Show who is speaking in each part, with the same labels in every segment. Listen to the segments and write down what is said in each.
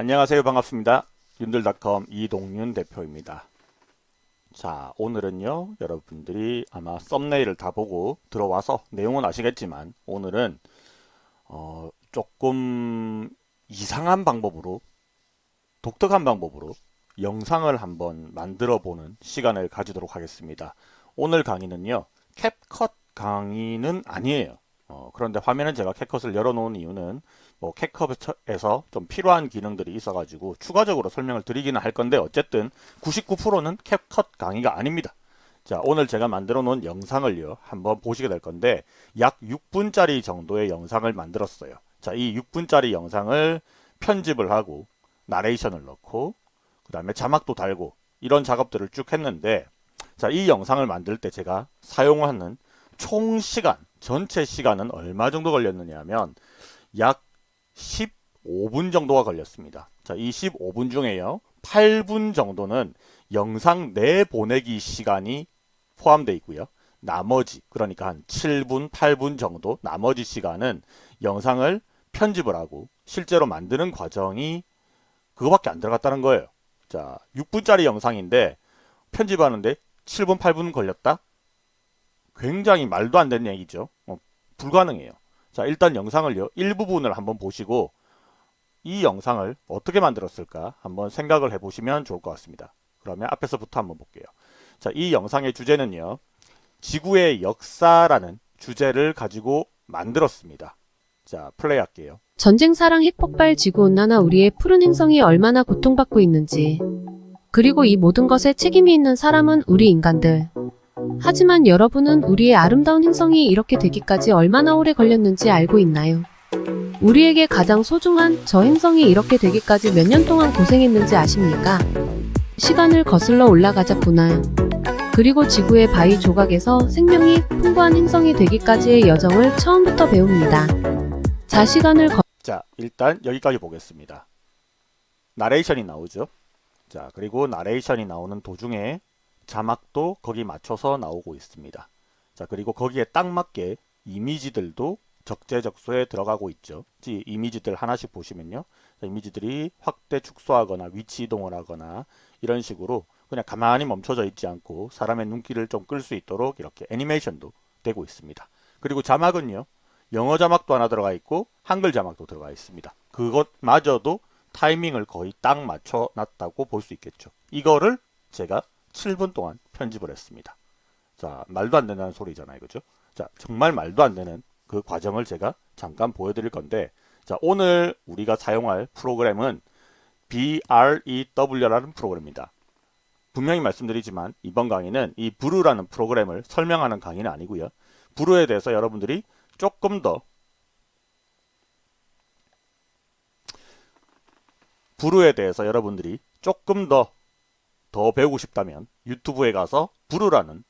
Speaker 1: 안녕하세요. 반갑습니다. 윤들닷컴 이동윤 대표입니다. 자, 오늘은요. 여러분들이 아마 썸네일을 다 보고 들어와서 내용은 아시겠지만 오늘은 어, 조금 이상한 방법으로 독특한 방법으로 영상을 한번 만들어 보는 시간을 가지도록 하겠습니다. 오늘 강의는요. 캡컷 강의는 아니에요. 어, 그런데 화면은 제가 캡컷을 열어 놓은 이유는 뭐 캡컷에서 좀 필요한 기능들이 있어가지고 추가적으로 설명을 드리기는 할 건데 어쨌든 99%는 캡컷 강의가 아닙니다. 자 오늘 제가 만들어 놓은 영상을요 한번 보시게 될 건데 약 6분짜리 정도의 영상을 만들었어요. 자 이 6분짜리 영상을 편집을 하고 나레이션을 넣고 그 다음에 자막도 달고 이런 작업들을 쭉 했는데 자 이 영상을 만들 때 제가 사용하는 총 시간 전체 시간은 얼마 정도 걸렸느냐 하면 약 15분 정도가 걸렸습니다. 자, 이 15분 중에요. 8분 정도는 영상 내보내기 시간이 포함되어 있고요. 나머지 그러니까 한 7분, 8분 정도 나머지 시간은 영상을 편집을 하고 실제로 만드는 과정이 그거밖에 안 들어갔다는 거예요. 자, 6분짜리 영상인데 편집하는데 7분, 8분 걸렸다? 굉장히 말도 안 되는 얘기죠. 어, 불가능해요. 자 일단 영상을요 일부분을 한번 보시고 이 영상을 어떻게 만들었을까 한번 생각을 해보시면 좋을 것 같습니다. 그러면 앞에서부터 한번 볼게요. 자 이 영상의 주제는요 지구의 역사라는 주제를 가지고 만들었습니다. 자 플레이 할게요.
Speaker 2: 전쟁, 사랑, 핵폭발, 지구온난화, 우리의 푸른 행성이 얼마나 고통받고 있는지. 그리고 이 모든 것에 책임이 있는 사람은 우리 인간들. 하지만 여러분은 우리의 아름다운 행성이 이렇게 되기까지 얼마나 오래 걸렸는지 알고 있나요? 우리에게 가장 소중한 저 행성이 이렇게 되기까지 몇 년 동안 고생했는지 아십니까? 시간을 거슬러 올라가자 보나요? 그리고 지구의 바위 조각에서 생명이 풍부한 행성이 되기까지의 여정을 처음부터 배웁니다. 자, 시간을 거...
Speaker 1: 자 일단 여기까지 보겠습니다. 나레이션이 나오죠. 자 그리고 나레이션이 나오는 도중에 자막도 거기 맞춰서 나오고 있습니다. 자 그리고 거기에 딱 맞게 이미지들도 적재적소에 들어가고 있죠. 이 이미지들 하나씩 보시면요. 자, 이미지들이 확대 축소하거나 위치 이동을 하거나 이런 식으로 그냥 가만히 멈춰져 있지 않고 사람의 눈길을 좀 끌 수 있도록 이렇게 애니메이션도 되고 있습니다. 그리고 자막은요. 영어 자막도 하나 들어가 있고 한글 자막도 들어가 있습니다. 그것마저도 타이밍을 거의 딱 맞춰 놨다고 볼 수 있겠죠. 이거를 제가 7분 동안 편집을 했습니다. 자, 말도 안 된다는 소리잖아요. 그죠? 자, 정말 말도 안 되는 그 과정을 제가 잠깐 보여드릴 건데 자, 오늘 우리가 사용할 프로그램은 BREW라는 프로그램입니다. 분명히 말씀드리지만 이번 강의는 이 브루라는 프로그램을 설명하는 강의는 아니고요. 브루에 대해서 여러분들이 조금 더 브루에 대해서 여러분들이 조금 더 더 배우고 싶다면 유튜브에 가서 부르라는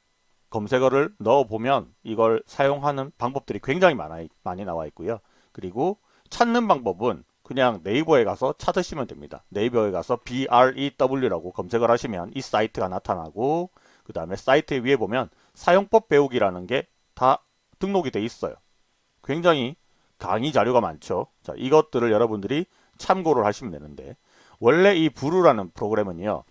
Speaker 1: 검색어를 넣어보면 이걸 사용하는 방법들이 굉장히 많아, 많이 나와 있고요. 그리고 찾는 방법은 그냥 네이버에 가서 찾으시면 됩니다. 네이버에 가서 BREW라고 검색을 하시면 이 사이트가 나타나고 그 다음에 사이트 위에 보면 사용법 배우기라는 게 다 등록이 돼 있어요. 굉장히 강의 자료가 많죠. 자, 이것들을 여러분들이 참고를 하시면 되는데 원래 이 부루라는 프로그램은요.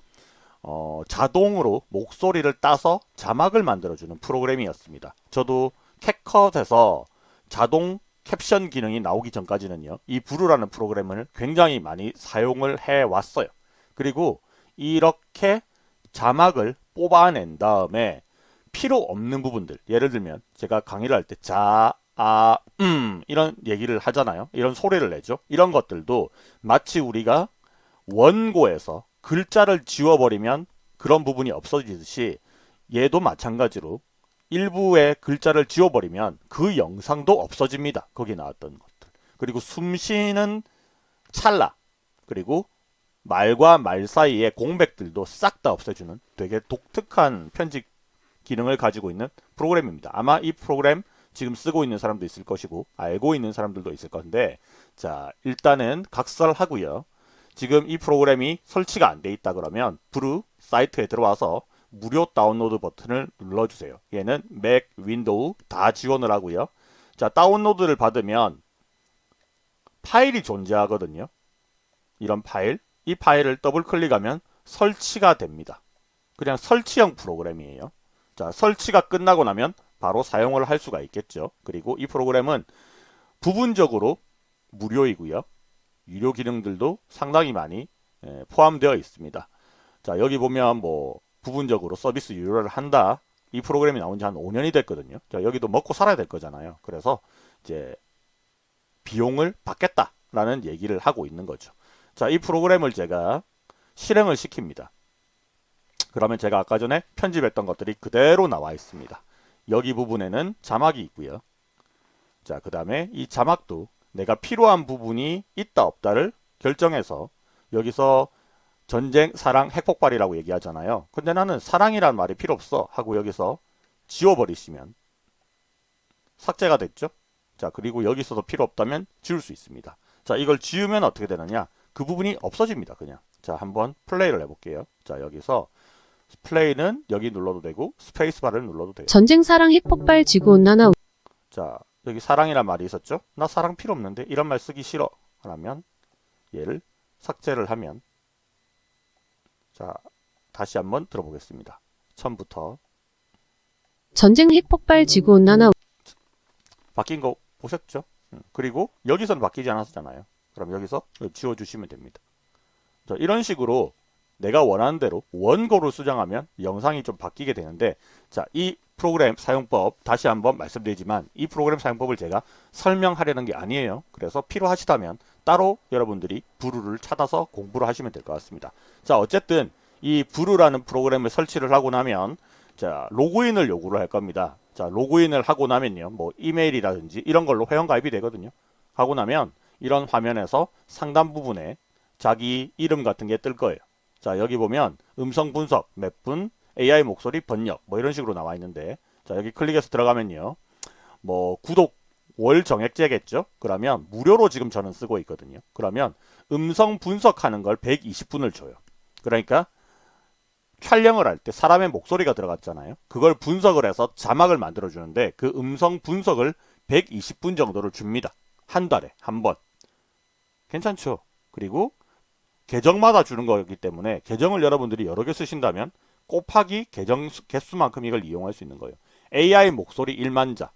Speaker 1: 어, 자동으로 목소리를 따서 자막을 만들어주는 프로그램이었습니다. 저도 캡컷에서 자동 캡션 기능이 나오기 전까지는요. 이 부루라는 프로그램을 굉장히 많이 사용을 해왔어요. 그리고 이렇게 자막을 뽑아낸 다음에 필요 없는 부분들 예를 들면 제가 강의를 할 때 자, 아, 음 이런 얘기를 하잖아요. 이런 소리를 내죠. 이런 것들도 마치 우리가 원고에서 글자를 지워버리면 그런 부분이 없어지듯이 얘도 마찬가지로 일부의 글자를 지워버리면 그 영상도 없어집니다. 거기 나왔던 것들. 그리고 숨쉬는 찰나 그리고 말과 말 사이의 공백들도 싹 다 없애주는 되게 독특한 편집 기능을 가지고 있는 프로그램입니다. 아마 이 프로그램 지금 쓰고 있는 사람도 있을 것이고 알고 있는 사람들도 있을 건데 자 일단은 각설하고요. 지금 이 프로그램이 설치가 안 돼 있다 그러면 Vrew 사이트에 들어와서 무료 다운로드 버튼을 눌러주세요. 얘는 맥, 윈도우 다 지원을 하고요. 자 다운로드를 받으면 파일이 존재하거든요. 이런 파일, 이 파일을 더블 클릭하면 설치가 됩니다. 그냥 설치형 프로그램이에요. 자, 설치가 끝나고 나면 바로 사용을 할 수가 있겠죠. 그리고 이 프로그램은 부분적으로 무료이고요. 유료 기능들도 상당히 많이 예, 포함되어 있습니다. 자, 여기 보면 뭐 부분적으로 서비스 유료를 한다. 이 프로그램이 나온 지 한 5년이 됐거든요. 자, 여기도 먹고 살아야 될 거잖아요. 그래서 이제 비용을 받겠다라는 얘기를 하고 있는 거죠. 자, 이 프로그램을 제가 실행을 시킵니다. 그러면 제가 아까 전에 편집했던 것들이 그대로 나와 있습니다. 여기 부분에는 자막이 있고요. 자, 그 다음에 이 자막도 내가 필요한 부분이 있다 없다를 결정해서 여기서 전쟁, 사랑, 핵폭발이라고 얘기하잖아요. 근데 나는 사랑이란 말이 필요 없어 하고 여기서 지워버리시면 삭제가 됐죠. 자, 그리고 여기서도 필요 없다면 지울 수 있습니다. 자, 이걸 지우면 어떻게 되느냐? 그 부분이 없어집니다. 그냥. 자, 한번 플레이를 해볼게요. 자, 여기서 플레이는 여기 눌러도 되고 스페이스바를 눌러도 돼요.
Speaker 2: 전쟁 사랑 핵폭발 지구온난화
Speaker 1: 자, 여기 사랑이란 말이 있었죠? 나 사랑 필요 없는데 이런 말 쓰기 싫어. 라면 얘를 삭제를 하면 자, 다시 한번 들어보겠습니다. 처음부터
Speaker 2: 전쟁 핵폭발 지구온난화
Speaker 1: 바뀐 거 보셨죠? 음, 그리고 여기서는 바뀌지 않았잖아요. 그럼 여기서 지워주시면 됩니다. 자, 이런 식으로 내가 원하는 대로 원고를 수정하면 영상이 좀 바뀌게 되는데 자, 이 프로그램 사용법 다시 한번 말씀드리지만 이 프로그램 사용법을 제가 설명하려는 게 아니에요. 그래서 필요하시다면 따로 여러분들이 부루를 찾아서 공부를 하시면 될 것 같습니다. 자, 어쨌든 이 부루라는 프로그램을 설치를 하고 나면 자, 로그인을 요구를 할 겁니다. 자, 로그인을 하고 나면요. 뭐 이메일이라든지 이런 걸로 회원 가입이 되거든요. 하고 나면 이런 화면에서 상단 부분에 자기 이름 같은 게 뜰 거예요. 자, 여기 보면 음성 분석, 몇 분, AI 목소리 번역 뭐 이런 식으로 나와 있는데 자, 여기 클릭해서 들어가면요. 뭐 구독 월 정액제겠죠? 그러면 무료로 지금 저는 쓰고 있거든요. 그러면 음성 분석하는 걸 120분을 줘요. 그러니까 촬영을 할 때 사람의 목소리가 들어갔잖아요. 그걸 분석을 해서 자막을 만들어 주는데 그 음성 분석을 120분 정도를 줍니다. 한 달에 한 번. 괜찮죠? 그리고 계정마다 주는 거기 때문에 계정을 여러분들이 여러 개 쓰신다면 곱하기 계정 수- 개수만큼 이걸 이용할 수 있는 거예요. AI 목소리 1만자.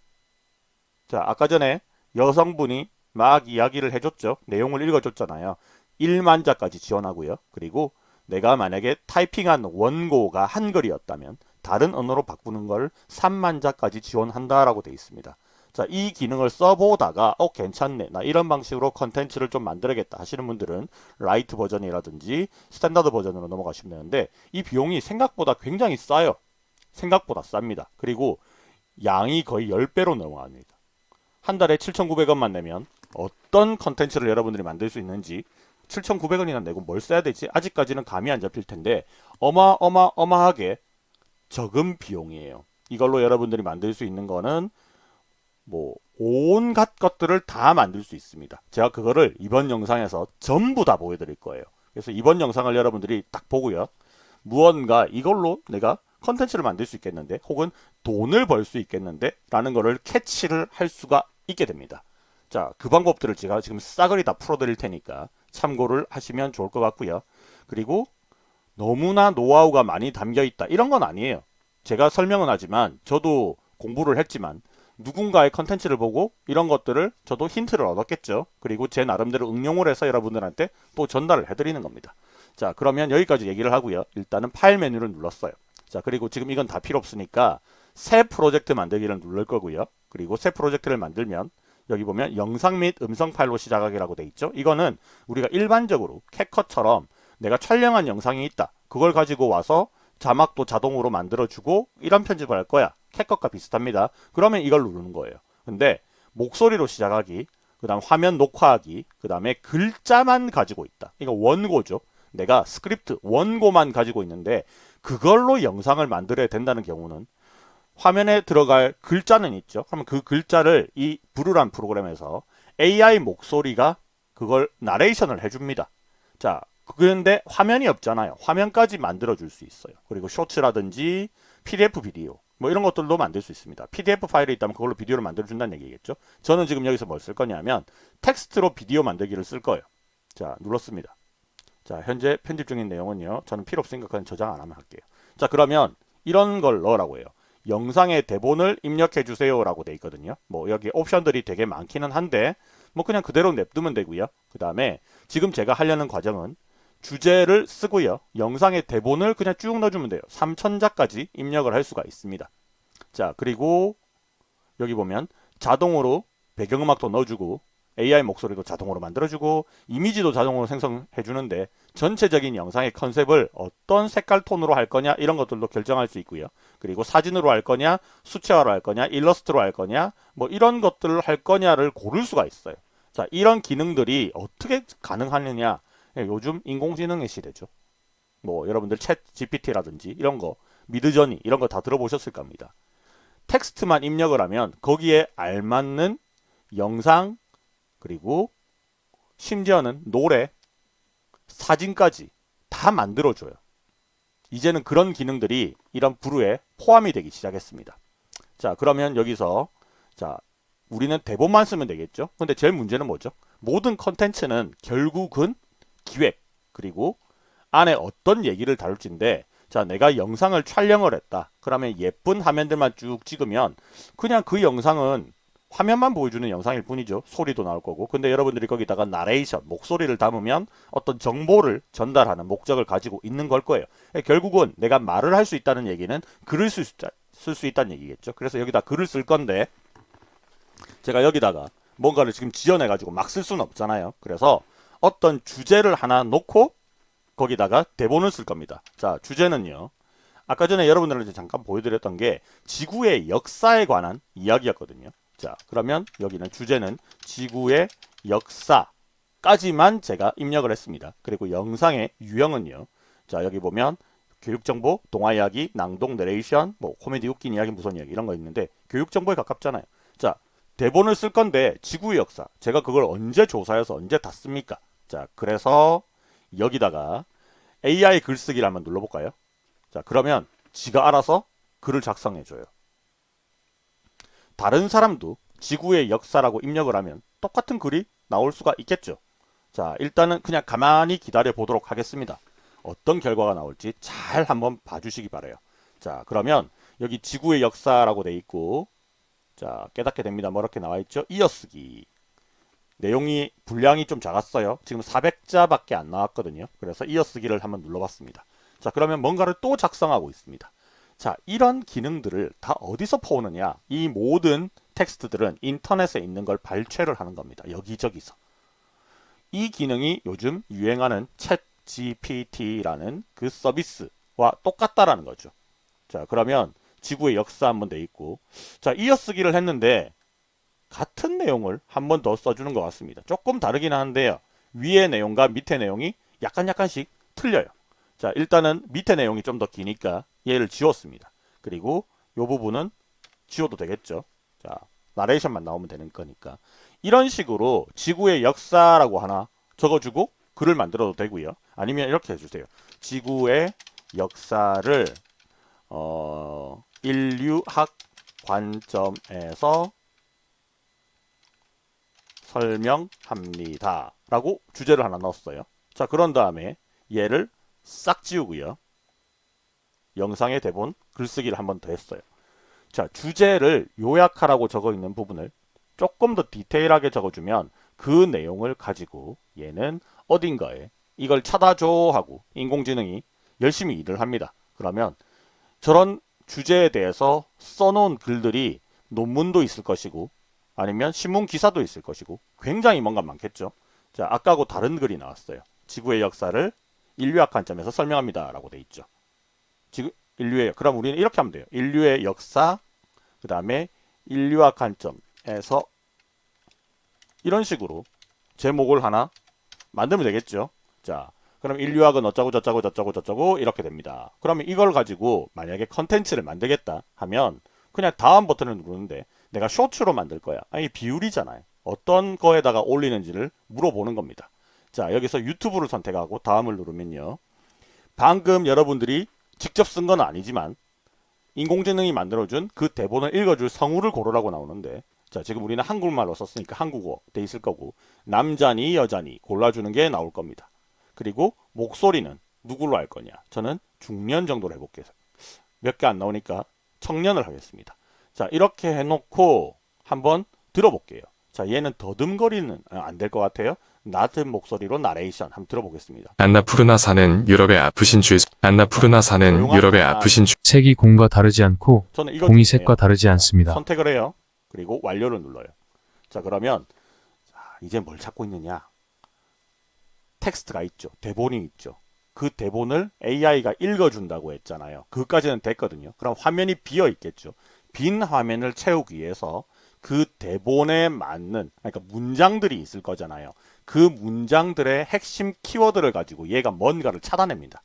Speaker 1: 자, 아까 전에 여성분이 막 이야기를 해줬죠. 내용을 읽어줬잖아요. 1만자까지 지원하고요. 그리고 내가 만약에 타이핑한 원고가 한글이었다면 다른 언어로 바꾸는 걸 3만자까지 지원한다라고 되어 있습니다. 자, 이 기능을 써보다가 어 괜찮네. 나 이런 방식으로 컨텐츠를 좀 만들어야겠다 하시는 분들은 Lite 버전이라든지 Standard 버전으로 넘어가시면 되는데 이 비용이 생각보다 굉장히 싸요. 생각보다 쌉니다. 그리고 양이 거의 10배로 넘어갑니다. 한 달에 7,900원만 내면 어떤 컨텐츠를 여러분들이 만들 수 있는지 7,900원이나 내고 뭘 써야 되지? 아직까지는 감이 안 잡힐 텐데 어마어마어마하게 적은 비용이에요. 이걸로 여러분들이 만들 수 있는 거는 뭐 온갖 것들을 다 만들 수 있습니다. 제가 그거를 이번 영상에서 전부 다 보여드릴 거예요. 그래서 이번 영상을 여러분들이 딱 보고요. 무언가 이걸로 내가 컨텐츠를 만들 수 있겠는데 혹은 돈을 벌 수 있겠는데 라는 거를 캐치를 할 수가 있게 됩니다. 자, 그 방법들을 제가 지금 싸그리 다 풀어드릴 테니까 참고를 하시면 좋을 것 같고요. 그리고 너무나 노하우가 많이 담겨 있다. 이런 건 아니에요. 제가 설명은 하지만 저도 공부를 했지만 누군가의 컨텐츠를 보고 이런 것들을 저도 힌트를 얻었겠죠. 그리고 제 나름대로 응용을 해서 여러분들한테 또 전달을 해드리는 겁니다. 자, 그러면 여기까지 얘기를 하고요. 일단은 파일 메뉴를 눌렀어요. 자, 그리고 지금 이건 다 필요 없으니까 새 프로젝트 만들기를 누를 거고요. 그리고 새 프로젝트를 만들면 여기 보면 영상 및 음성 파일로 시작하기라고 돼 있죠. 이거는 우리가 일반적으로 캡컷처럼 내가 촬영한 영상이 있다. 그걸 가지고 와서 자막도 자동으로 만들어주고 이런 편집을 할 거야. 캡컷과 비슷합니다. 그러면 이걸 누르는 거예요. 근데 목소리로 시작하기, 그 다음 화면 녹화하기, 그 다음에 글자만 가지고 있다. 이거 원고죠. 내가 스크립트 원고만 가지고 있는데 그걸로 영상을 만들어야 된다는 경우는 화면에 들어갈 글자는 있죠. 그러면 그 글자를 이 Vrew란 프로그램에서 AI 목소리가 그걸 나레이션을 해줍니다. 자, 그런데 화면이 없잖아요. 화면까지 만들어 줄 수 있어요. 그리고 쇼츠라든지 PDF 비디오 뭐 이런 것들도 만들 수 있습니다. PDF 파일이 있다면 그걸로 비디오를 만들어 준다는 얘기겠죠. 저는 지금 여기서 뭘 쓸 거냐면 텍스트로 비디오 만들기를 쓸 거예요. 자, 눌렀습니다. 자, 현재 편집 중인 내용은요. 저는 필요 없으니까 그냥 저장 안 하면 할게요. 자, 그러면 이런 걸 넣으라고 해요. 영상에 대본을 입력해 주세요 라고 돼 있거든요. 뭐 여기 옵션들이 되게 많기는 한데 뭐 그냥 그대로 냅두면 되고요. 그 다음에 지금 제가 하려는 과정은 주제를 쓰고요. 영상의 대본을 그냥 쭉 넣어주면 돼요. 3000자까지 입력을 할 수가 있습니다. 자, 그리고 여기 보면 자동으로 배경음악도 넣어주고 AI 목소리도 자동으로 만들어주고 이미지도 자동으로 생성해 주는데 전체적인 영상의 컨셉을 어떤 색깔 톤으로 할 거냐 이런 것들도 결정할 수 있고요. 그리고 사진으로 할 거냐 수채화로 할 거냐 일러스트로 할 거냐 뭐 이런 것들을 할 거냐를 고를 수가 있어요. 자 이런 기능들이 어떻게 가능하느냐 예, 요즘 인공지능의 시대죠. 뭐 여러분들 챗 GPT라든지 이런 거 미드저니 이런 거 다 들어보셨을 겁니다. 텍스트만 입력을 하면 거기에 알맞는 영상 그리고 심지어는 노래, 사진까지 다 만들어줘요. 이제는 그런 기능들이 이런 부루에 포함이 되기 시작했습니다. 자, 그러면 여기서 자, 우리는 대본만 쓰면 되겠죠. 근데 제일 문제는 뭐죠? 모든 컨텐츠는 결국은 기획 그리고 안에 어떤 얘기를 다룰지인데 자, 내가 영상을 촬영을 했다. 그러면 예쁜 화면들만 쭉 찍으면 그냥 그 영상은 화면만 보여주는 영상일 뿐이죠. 소리도 나올 거고. 근데 여러분들이 거기다가 나레이션, 목소리를 담으면 어떤 정보를 전달하는 목적을 가지고 있는 걸 거예요. 결국은 내가 말을 할 수 있다는 얘기는 글을 쓸 수, 쓸 수 있다는 얘기겠죠. 그래서 여기다 글을 쓸 건데 제가 여기다가 뭔가를 지금 지어내 가지고 막 쓸 수는 없잖아요. 그래서 어떤 주제를 하나 놓고 거기다가 대본을 쓸 겁니다. 자, 주제는요. 아까 전에 여러분들한테 잠깐 보여드렸던 게 지구의 역사에 관한 이야기였거든요. 자, 그러면 여기는 주제는 지구의 역사까지만 제가 입력을 했습니다. 그리고 영상의 유형은요. 자, 여기 보면 교육정보, 동화 이야기, 낭독, 내레이션, 뭐 코미디 웃긴 이야기, 무슨 이야기 이런 거 있는데 교육정보에 가깝잖아요. 자, 대본을 쓸 건데 지구의 역사. 제가 그걸 언제 조사해서 언제 다 씁니까? 자, 그래서 여기다가 AI 글쓰기를 한번 눌러볼까요? 자, 그러면 지가 알아서 글을 작성해줘요. 다른 사람도 지구의 역사라고 입력을 하면 똑같은 글이 나올 수가 있겠죠. 자, 일단은 그냥 가만히 기다려 보도록 하겠습니다. 어떤 결과가 나올지 잘 한번 봐주시기 바래요. 자, 그러면 여기 지구의 역사라고 돼 있고 자, 깨닫게 됩니다. 뭐 이렇게 나와 있죠? 이어쓰기. 내용이 분량이 좀 작았어요. 지금 400자밖에 안 나왔거든요. 그래서 이어쓰기를 한번 눌러봤습니다. 자, 그러면 뭔가를 또 작성하고 있습니다. 자, 이런 기능들을 다 어디서 퍼오느냐? 이 모든 텍스트들은 인터넷에 있는 걸 발췌를 하는 겁니다. 여기저기서. 이 기능이 요즘 유행하는 챗 GPT라는 그 서비스와 똑같다라는 거죠. 자, 그러면 지구의 역사 한번 돼 있고 자, 이어쓰기를 했는데 같은 내용을 한 번 더 써주는 것 같습니다. 조금 다르긴 한데요. 위의 내용과 밑의 내용이 약간 약간씩 틀려요. 자, 일단은 밑에 내용이 좀 더 기니까 얘를 지웠습니다. 그리고 이 부분은 지워도 되겠죠. 자, 나레이션만 나오면 되는 거니까. 이런 식으로 지구의 역사라고 하나 적어주고 글을 만들어도 되고요. 아니면 이렇게 해주세요. 지구의 역사를 어, 인류학 관점에서 설명합니다. 라고 주제를 하나 넣었어요. 자, 그런 다음에 얘를 싹 지우고요. 영상의 대본 글쓰기를 한 번 더 했어요. 자, 주제를 요약하라고 적어 있는 부분을 조금 더 디테일하게 적어주면 그 내용을 가지고 얘는 어딘가에 이걸 찾아줘 하고 인공지능이 열심히 일을 합니다. 그러면 저런 주제에 대해서 써놓은 글들이 논문도 있을 것이고 아니면 신문 기사도 있을 것이고 굉장히 뭔가 많겠죠. 자, 아까하고 다른 글이 나왔어요. 지구의 역사를 인류학 관점에서 설명합니다. 라고 돼 있죠. 지구, 인류의, 그럼 우리는 이렇게 하면 돼요. 인류의 역사, 그 다음에 인류학 관점에서 이런 식으로 제목을 하나 만들면 되겠죠. 자, 그럼 인류학은 어쩌고 저쩌고 저쩌고 저쩌고 이렇게 됩니다. 그러면 이걸 가지고 만약에 컨텐츠를 만들겠다 하면 그냥 다음 버튼을 누르는데 내가 쇼츠로 만들 거야. 아니 비율이잖아요. 어떤 거에다가 올리는지를 물어보는 겁니다. 자 여기서 유튜브를 선택하고 다음을 누르면요. 방금 여러분들이 직접 쓴 건 아니지만 인공지능이 만들어준 그 대본을 읽어줄 성우를 고르라고 나오는데 자 지금 우리는 한국말로 썼으니까 한국어 돼 있을 거고 남자니 여자니 골라주는 게 나올 겁니다. 그리고 목소리는 누구로 할 거냐? 저는 중년 정도로 해볼게요. 몇 개 안 나오니까 청년을 하겠습니다. 자, 이렇게 해놓고 한번 들어볼게요. 자, 얘는 더듬거리는 안 될 것 같아요. 낮은 목소리로 나레이션 한번 들어보겠습니다.
Speaker 3: 안나푸르나 사는 유럽의 아프신 주 안나푸르나 사는
Speaker 1: 조용한
Speaker 3: 유럽의. 아프신 주
Speaker 4: 색이 공과 다르지 않고
Speaker 1: 저는 이거
Speaker 4: 공이. 색과 다르지 않습니다.
Speaker 1: 선택을 해요. 그리고 완료를 눌러요. 자, 그러면 자, 이제 뭘 찾고 있느냐? 텍스트가 있죠. 대본이 있죠. 그 대본을 AI가 읽어준다고 했잖아요. 그까지는 됐거든요. 그럼 화면이 비어 있겠죠. 빈 화면을 채우기 위해서 그 대본에 맞는 그러니까 문장들이 있을 거잖아요. 그 문장들의 핵심 키워드를 가지고 얘가 뭔가를 찾아냅니다.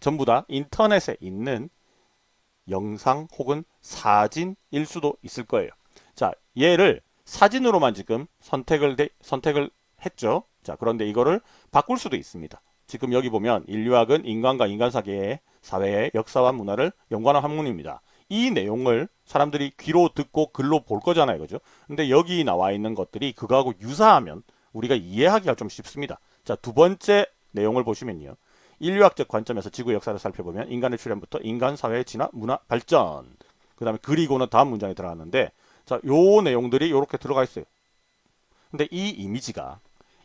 Speaker 1: 전부 다 인터넷에 있는 영상 혹은 사진일 수도 있을 거예요. 자, 얘를 사진으로만 지금 선택을 대- 선택을 했죠. 자, 그런데 이거를 바꿀 수도 있습니다. 지금 여기 보면 인류학은 인간과 인간 사계의 사회의 역사와 문화를 연관한 학문입니다. 이 내용을 사람들이 귀로 듣고 글로 볼 거잖아요. 그죠? 근데 여기 나와 있는 것들이 그거하고 유사하면 우리가 이해하기가 좀 쉽습니다. 자, 두 번째 내용을 보시면요. 인류학적 관점에서 지구 역사를 살펴보면 인간의 출현부터 인간 사회의 진화, 문화 발전. 그 다음에 그리고는 다음 문장에 들어갔는데 자, 요 내용들이 이렇게 들어가 있어요. 근데 이 이미지가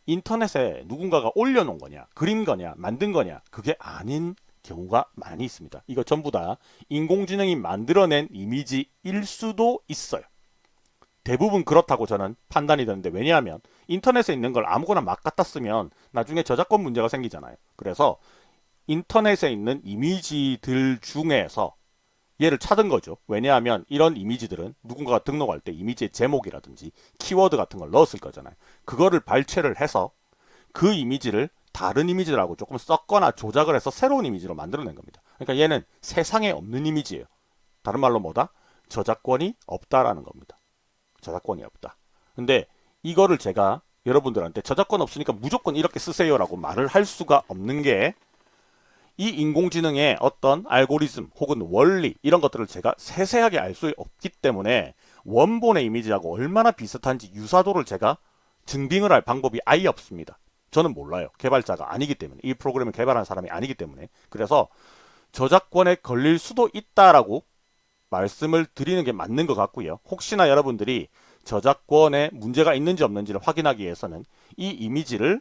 Speaker 1: 인터넷에 누군가가 올려놓은 거냐, 그린 거냐, 만든 거냐, 그게 아닌 경우가 많이 있습니다. 이거 전부 다 인공지능이 만들어낸 이미지일 수도 있어요. 대부분 그렇다고 저는 판단이 되는데 왜냐하면 인터넷에 있는 걸 아무거나 막 갖다 쓰면 나중에 저작권 문제가 생기잖아요. 그래서 인터넷에 있는 이미지들 중에서 얘를 찾은 거죠. 왜냐하면 이런 이미지들은 누군가가 등록할 때 이미지의 제목이라든지 키워드 같은 걸 넣었을 거잖아요. 그거를 발췌를 해서 그 이미지를 다른 이미지들하고 조금 섞거나 조작을 해서 새로운 이미지로 만들어낸 겁니다. 그러니까 얘는 세상에 없는 이미지예요. 다른 말로 뭐다? 저작권이 없다라는 겁니다. 저작권이 없다. 근데 이거를 제가 여러분들한테 저작권 없으니까 무조건 이렇게 쓰세요라고 말을 할 수가 없는 게 이 인공지능의 어떤 알고리즘 혹은 원리 이런 것들을 제가 세세하게 알 수 없기 때문에 원본의 이미지하고 얼마나 비슷한지 유사도를 제가 증빙을 할 방법이 아예 없습니다. 저는 몰라요. 개발자가 아니기 때문에 이 프로그램을 개발한 사람이 아니기 때문에 그래서 저작권에 걸릴 수도 있다라고 말씀을 드리는 게 맞는 것 같고요. 혹시나 여러분들이 저작권에 문제가 있는지 없는지를 확인하기 위해서는 이 이미지를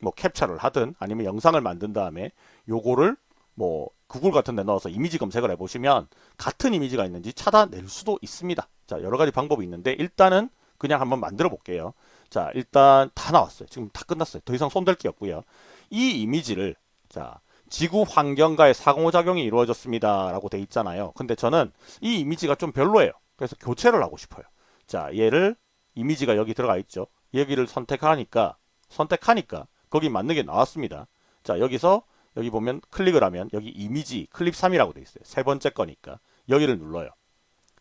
Speaker 1: 뭐 캡처를 하든 아니면 영상을 만든 다음에 요거를 뭐 구글 같은 데 넣어서 이미지 검색을 해보시면 같은 이미지가 있는지 찾아낼 수도 있습니다. 자, 여러 가지 방법이 있는데 일단은 그냥 한번 만들어 볼게요. 자, 일단 다 나왔어요. 지금 다 끝났어요. 더 이상 손댈 게 없고요. 이 이미지를 자, 지구 환경과의 상호작용이 이루어졌습니다. 라고 돼 있잖아요. 근데 저는 이 이미지가 좀 별로예요. 그래서 교체를 하고 싶어요. 자, 얘를 이미지가 여기 들어가 있죠. 여기를 선택하니까 선택하니까 거기 맞는 게 나왔습니다. 자, 여기서 여기 보면 클릭을 하면 여기 이미지 클립 3이라고 돼 있어요. 세 번째 거니까 여기를 눌러요.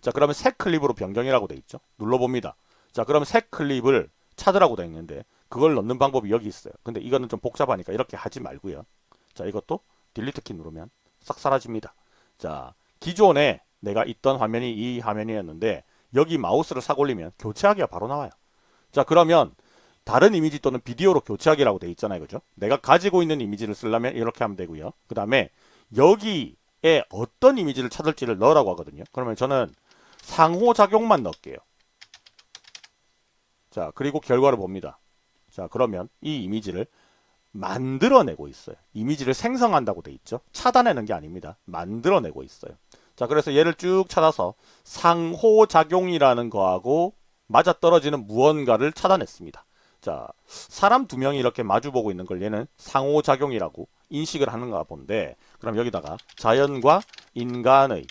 Speaker 1: 자, 그러면 새 클립으로 변경이라고 돼 있죠. 눌러봅니다. 자, 그러면 새 클립을 찾으라고 돼 있는데 그걸 넣는 방법이 여기 있어요. 근데 이거는 좀 복잡하니까 이렇게 하지 말고요. 자, 이것도 delete 키 누르면 싹 사라집니다. 자, 기존에 내가 있던 화면이 이 화면이었는데 여기 마우스를 싹 올리면 교체하기가 바로 나와요. 자, 그러면 다른 이미지 또는 비디오로 교체하기라고 돼 있잖아요. 그죠? 내가 가지고 있는 이미지를 쓰려면 이렇게 하면 되고요. 그 다음에 여기에 어떤 이미지를 찾을지를 넣으라고 하거든요. 그러면 저는 상호작용만 넣을게요. 자, 그리고 결과를 봅니다. 자, 그러면 이 이미지를 만들어내고 있어요. 이미지를 생성한다고 돼 있죠. 차단하는 게 아닙니다. 만들어내고 있어요. 자, 그래서 얘를 쭉 찾아서 상호작용이라는 거하고 맞아떨어지는 무언가를 찾아냈습니다. 자, 사람 두 명이 이렇게 마주보고 있는 걸 얘는 상호작용이라고 인식을 하는가 본데, 그럼 여기다가 자연과 인간의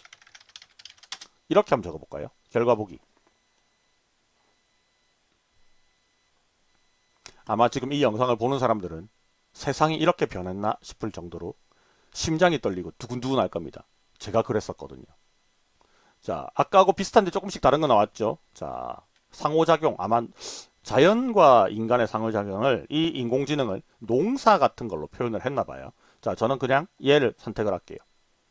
Speaker 1: 이렇게 한번 적어볼까요? 결과 보기. 아마 지금 이 영상을 보는 사람들은 세상이 이렇게 변했나 싶을 정도로 심장이 떨리고 두근두근 할 겁니다. 제가 그랬었거든요. 자, 아까하고 비슷한데 조금씩 다른 거 나왔죠. 자, 상호작용. 아마 자연과 인간의 상호작용을 이 인공지능을 농사 같은 걸로 표현을 했나 봐요. 자, 저는 그냥 얘를 선택을 할게요.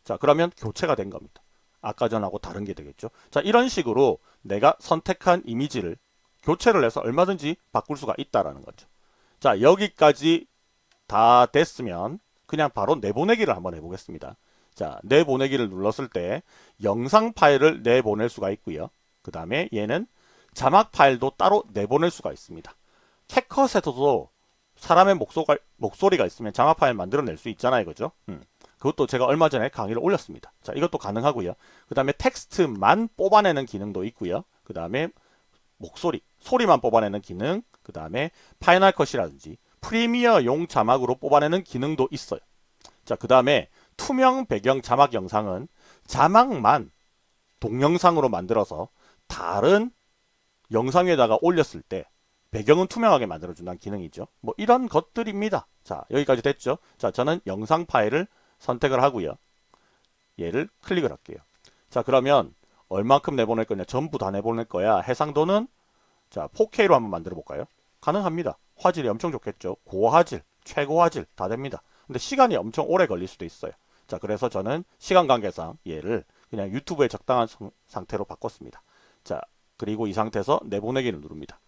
Speaker 1: 자, 그러면 교체가 된 겁니다. 아까 전하고 다른 게 되겠죠. 자, 이런 식으로 내가 선택한 이미지를 교체를 해서 얼마든지 바꿀 수가 있다라는 거죠. 자, 여기까지 다 됐으면 그냥 바로 내보내기를 한번 해보겠습니다. 자, 내보내기를 눌렀을 때 영상 파일을 내보낼 수가 있고요. 그 다음에 얘는 자막 파일도 따로 내보낼 수가 있습니다. 캣컷에서도 사람의 목소가, 목소리가 있으면 자막 파일 만들어낼 수 있잖아요. 그죠? 음. 그것도 제가 얼마 전에 강의를 올렸습니다. 자, 이것도 가능하고요. 그 다음에 텍스트만 뽑아내는 기능도 있고요. 그 다음에 목소리, 소리만 뽑아내는 기능, 그 다음에 Final Cut이라든지 Premiere용 자막으로 뽑아내는 기능도 있어요. 자, 그 다음에 투명 배경 자막 영상은 자막만 동영상으로 만들어서 다른 영상에다가 올렸을 때 배경은 투명하게 만들어준다는 기능이죠. 뭐 이런 것들입니다. 자, 여기까지 됐죠? 자, 저는 영상 파일을 선택을 하고요. 얘를 클릭을 할게요. 자, 그러면 얼만큼 내보낼 거냐? 전부 다 내보낼 거야. 해상도는 자, 4K로 한번 만들어 볼까요? 가능합니다. 화질이 엄청 좋겠죠. 고화질, 최고화질 다 됩니다. 근데 시간이 엄청 오래 걸릴 수도 있어요. 자, 그래서 저는 시간 관계상 얘를 그냥 유튜브에 적당한 성- 상태로 바꿨습니다. 자, 그리고 이 상태에서 내보내기를 누릅니다.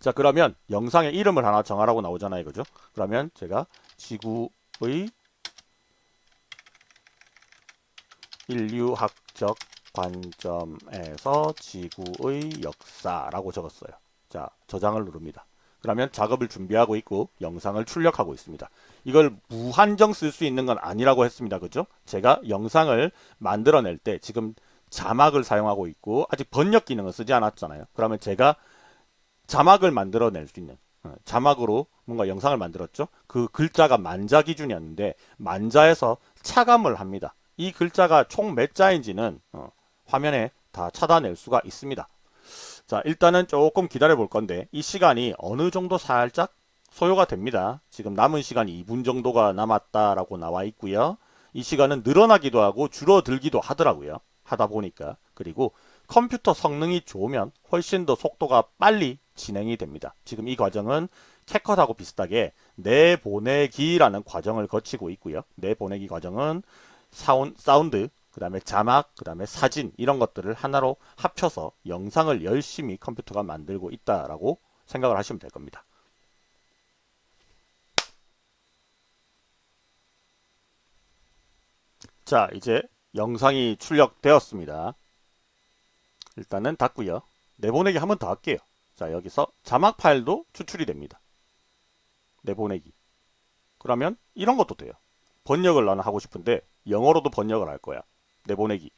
Speaker 1: 자, 그러면 영상의 이름을 하나 정하라고 나오잖아요. 그죠? 그러면 제가 지구의 인류학적 관점에서 지구의 역사라고 적었어요. 자, 저장을 누릅니다. 그러면 작업을 준비하고 있고 영상을 출력하고 있습니다. 이걸 무한정 쓸 수 있는 건 아니라고 했습니다. 그죠? 제가 영상을 만들어낼 때 지금 자막을 사용하고 있고 아직 번역 기능을 쓰지 않았잖아요. 그러면 제가 자막을 만들어낼 수 있는 어, 자막으로 뭔가 영상을 만들었죠. 그 글자가 만자 기준이었는데 만자에서 차감을 합니다. 이 글자가 총 몇 자인지는 어, 화면에 다 찾아낼 수가 있습니다. 자 일단은 조금 기다려 볼 건데 이 시간이 어느 정도 살짝 소요가 됩니다. 지금 남은 시간이 2분 정도가 남았다라고 나와 있고요. 이 시간은 늘어나기도 하고 줄어들기도 하더라고요. 하다 보니까 그리고 컴퓨터 성능이 좋으면 훨씬 더 속도가 빨리 진행이 됩니다. 지금 이 과정은 캣컷하고 비슷하게 내보내기라는 과정을 거치고 있고요. 내보내기 과정은 사운, 사운드, 그 다음에 자막, 그 다음에 사진 이런 것들을 하나로 합쳐서 영상을 열심히 컴퓨터가 만들고 있다라고 생각을 하시면 될 겁니다. 자 이제 영상이 출력되었습니다. 일단은 닫고요. 내보내기 한 번 더 할게요. 자 여기서 자막 파일도 추출이 됩니다. 내보내기. 그러면 이런 것도 돼요. 번역을 나는 하고 싶은데 영어로도 번역을 할 거야. 내보내기.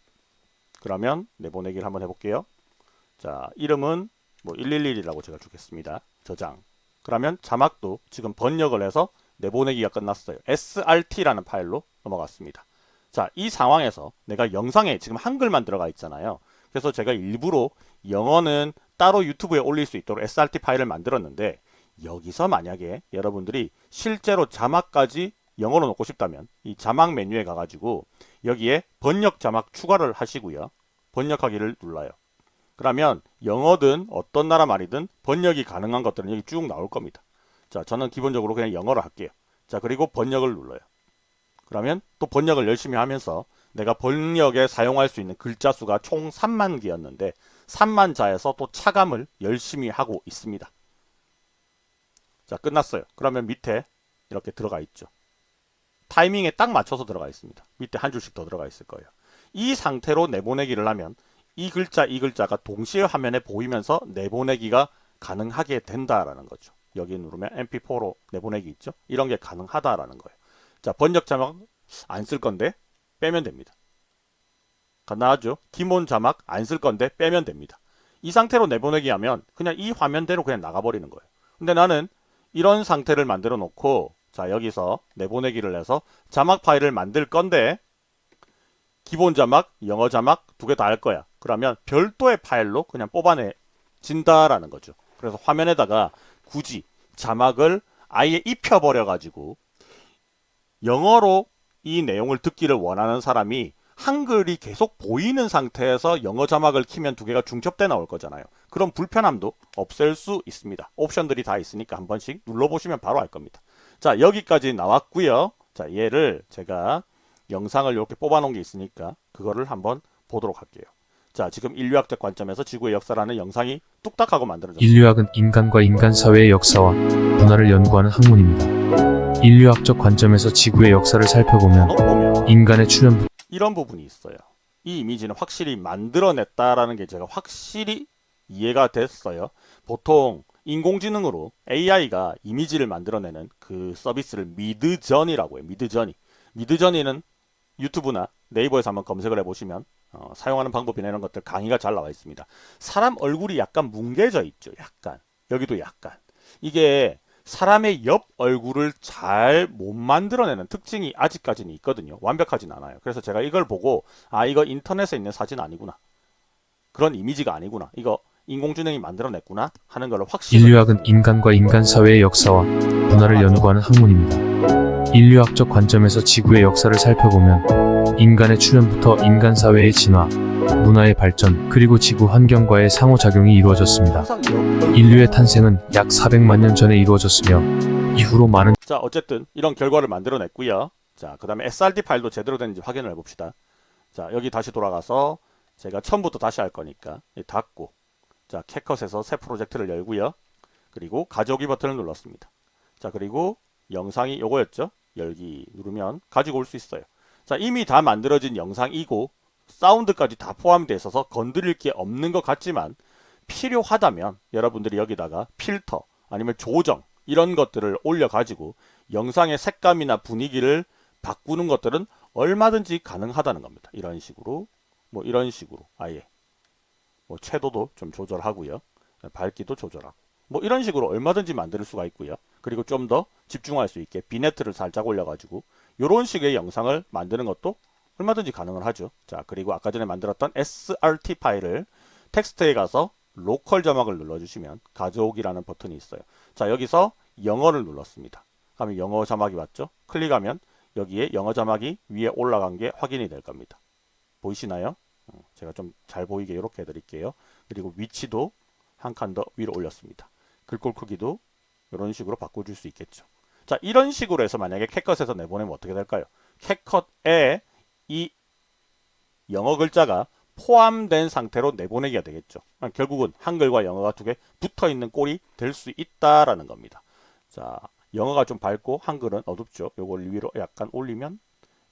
Speaker 1: 그러면 내보내기를 한번 해볼게요. 자 이름은 뭐 111이라고 제가 주겠습니다. 저장. 그러면 자막도 지금 번역을 해서 내보내기가 끝났어요. srt라는 파일로 넘어갔습니다. 자, 이 상황에서 내가 영상에 지금 한글만 들어가 있잖아요. 그래서 제가 일부러 영어는 따로 유튜브에 올릴 수 있도록 srt 파일을 만들었는데 여기서 만약에 여러분들이 실제로 자막까지 영어로 넣고 싶다면 이 자막 메뉴에 가가지고 여기에 번역 자막 추가를 하시고요. 번역하기를 눌러요. 그러면 영어든 어떤 나라 말이든 번역이 가능한 것들은 여기 쭉 나올 겁니다. 자, 저는 기본적으로 그냥 영어로 할게요. 자, 그리고 번역을 눌러요. 그러면 또 번역을 열심히 하면서 내가 번역에 사용할 수 있는 글자 수가 총 3만 개였는데 3만 자에서 또 차감을 열심히 하고 있습니다. 자, 끝났어요. 그러면 밑에 이렇게 들어가 있죠. 타이밍에 딱 맞춰서 들어가 있습니다. 밑에 한 줄씩 더 들어가 있을 거예요. 이 상태로 내보내기를 하면 이 글자 이 글자가 동시에 화면에 보이면서 내보내기가 가능하게 된다라는 거죠. 여기 누르면 mp4로 내보내기 있죠. 이런 게 가능하다라는 거예요. 자 번역 자막 안 쓸 건데 빼면 됩니다. 나왔죠? 기본 자막 안 쓸 건데 빼면 됩니다. 이 상태로 내보내기 하면 그냥 이 화면대로 그냥 나가버리는 거예요. 근데 나는 이런 상태를 만들어 놓고 자 여기서 내보내기를 해서 자막 파일을 만들 건데 기본 자막, 영어 자막 두 개 다 할 거야. 그러면 별도의 파일로 그냥 뽑아내진다라는 거죠. 그래서 화면에다가 굳이 자막을 아예 입혀버려 가지고 영어로 이 내용을 듣기를 원하는 사람이 한글이 계속 보이는 상태에서 영어 자막을 키면 두 개가 중첩돼 나올 거잖아요. 그런 불편함도 없앨 수 있습니다. 옵션들이 다 있으니까 한 번씩 눌러보시면 바로 알 겁니다. 자 여기까지 나왔고요. 자 얘를 제가 영상을 이렇게 뽑아 놓은 게 있으니까 그거를 한번 보도록 할게요. 자 지금 인류학적 관점에서 지구의 역사라는 영상이 뚝딱하고 만들어졌습니다.
Speaker 4: 인류학은 인간과 인간 사회의 역사와 문화를 연구하는 학문입니다. 인류학적 관점에서 지구의 역사를 살펴보면
Speaker 1: 보면
Speaker 4: 인간의 출현
Speaker 1: 이런 부분이 있어요. 이 이미지는 확실히 만들어냈다라는 게 제가 확실히 이해가 됐어요. 보통 인공지능으로 AI가 이미지를 만들어내는 그 서비스를 미드저니라고 해요. 미드저니. 미드저니는 유튜브나 네이버에서 한번 검색을 해보시면 어, 사용하는 방법이나 이런 것들 강의가 잘 나와 있습니다. 사람 얼굴이 약간 뭉개져 있죠. 약간. 여기도 약간. 이게 사람의 옆 얼굴을 잘 못 만들어내는 특징이 아직까지는 있거든요. 완벽하진 않아요. 그래서 제가 이걸 보고 아 이거 인터넷에 있는 사진 아니구나. 그런 이미지가 아니구나. 이거 인공지능이 만들어냈구나 하는 걸 확실히
Speaker 4: 인류학은 인간과 인간 사회의 역사와 문화를 연구하는 학문입니다. 인류학적 관점에서 지구의 역사를 살펴보면 인간의 출현부터 인간 사회의 진화, 문화의 발전, 그리고 지구 환경과의 상호작용이 이루어졌습니다. 인류의 탄생은 약 400만 년 전에 이루어졌으며 이후로 많은
Speaker 1: 자 어쨌든 이런 결과를 만들어냈고요. 자그 다음에 SRT 파일도 제대로 되는지 확인을 해봅시다. 자 여기 다시 돌아가서 제가 처음부터 다시 할 거니까 이 닫고 자 캣컷에서 새 프로젝트를 열고요. 그리고 가져오기 버튼을 눌렀습니다. 자 그리고 영상이 요거였죠. 열기 누르면 가지고 올 수 있어요. 자 이미 다 만들어진 영상이고 사운드까지 다 포함되어 있어서 건드릴 게 없는 것 같지만 필요하다면 여러분들이 여기다가 필터 아니면 조정 이런 것들을 올려가지고 영상의 색감이나 분위기를 바꾸는 것들은 얼마든지 가능하다는 겁니다. 이런 식으로 뭐 이런 식으로 아예 뭐 채도도 좀 조절하고요. 밝기도 조절하고 뭐 이런 식으로 얼마든지 만들 수가 있고요. 그리고 좀 더 집중할 수 있게 비네트를 살짝 올려가지고 이런 식의 영상을 만드는 것도 얼마든지 가능을 하죠. 자 그리고 아까 전에 만들었던 SRT 파일을 텍스트에 가서 로컬 자막을 눌러주시면 가져오기라는 버튼이 있어요. 자 여기서 영어를 눌렀습니다. 그러면 영어 자막이 왔죠? 클릭하면 여기에 영어 자막이 위에 올라간 게 확인이 될 겁니다. 보이시나요? 어, 제가 좀 잘 보이게 이렇게 해드릴게요. 그리고 위치도 한 칸 더 위로 올렸습니다. 글꼴 크기도 이런 식으로 바꿔줄 수 있겠죠. 자 이런 식으로 해서 만약에 CapCut에서 내보내면 어떻게 될까요? 캣컷에 이 영어 글자가 포함된 상태로 내보내기가 되겠죠. 그러니까 결국은 한글과 영어가 두 개 붙어 있는 꼴이 될 수 있다라는 겁니다. 자, 영어가 좀 밝고 한글은 어둡죠. 요걸 위로 약간 올리면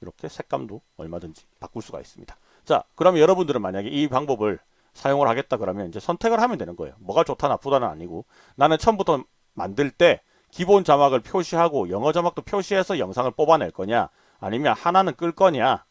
Speaker 1: 이렇게 색감도 얼마든지 바꿀 수가 있습니다. 자, 그러면 여러분들은 만약에 이 방법을 사용을 하겠다 그러면 이제 선택을 하면 되는 거예요. 뭐가 좋다 나쁘다는 아니고 나는 처음부터 만들 때 기본 자막을 표시하고 영어 자막도 표시해서 영상을 뽑아낼 거냐? 아니면 하나는 끌 거냐?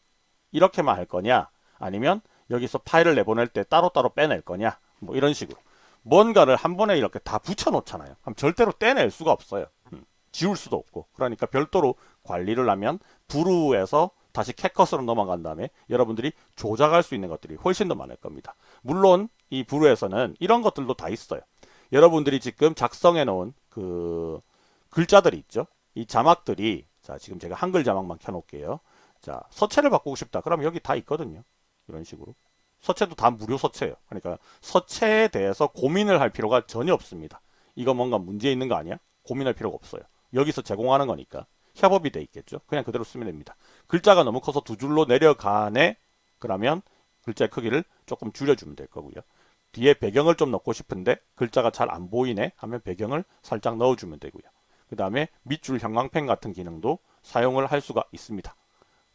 Speaker 1: 이렇게만 할 거냐? 아니면 여기서 파일을 내보낼 때 따로따로 빼낼 거냐? 뭐 이런 식으로. 뭔가를 한 번에 이렇게 다 붙여 놓잖아요. 그럼 절대로 떼낼 수가 없어요. 음, 지울 수도 없고. 그러니까 별도로 관리를 하면 부루에서 다시 캣컷으로 넘어간 다음에 여러분들이 조작할 수 있는 것들이 훨씬 더 많을 겁니다. 물론 이 부루에서는 이런 것들도 다 있어요. 여러분들이 지금 작성해 놓은 그 글자들이 있죠? 이 자막들이 자 지금 제가 한글 자막만 켜 놓을게요. 자 서체를 바꾸고 싶다. 그러면 여기 다 있거든요. 이런 식으로. 서체도 다 무료 서체예요. 그러니까 서체에 대해서 고민을 할 필요가 전혀 없습니다. 이거 뭔가 문제 있는 거 아니야? 고민할 필요가 없어요. 여기서 제공하는 거니까. 협업이 돼 있겠죠? 그냥 그대로 쓰면 됩니다 글자가 너무 커서 두 줄로 내려가네 그러면 글자의 크기를 조금 줄여주면 될 거고요 뒤에 배경을 좀 넣고 싶은데 글자가 잘 안 보이네 하면 배경을 살짝 넣어주면 되고요 그 다음에 밑줄 형광펜 같은 기능도 사용을 할 수가 있습니다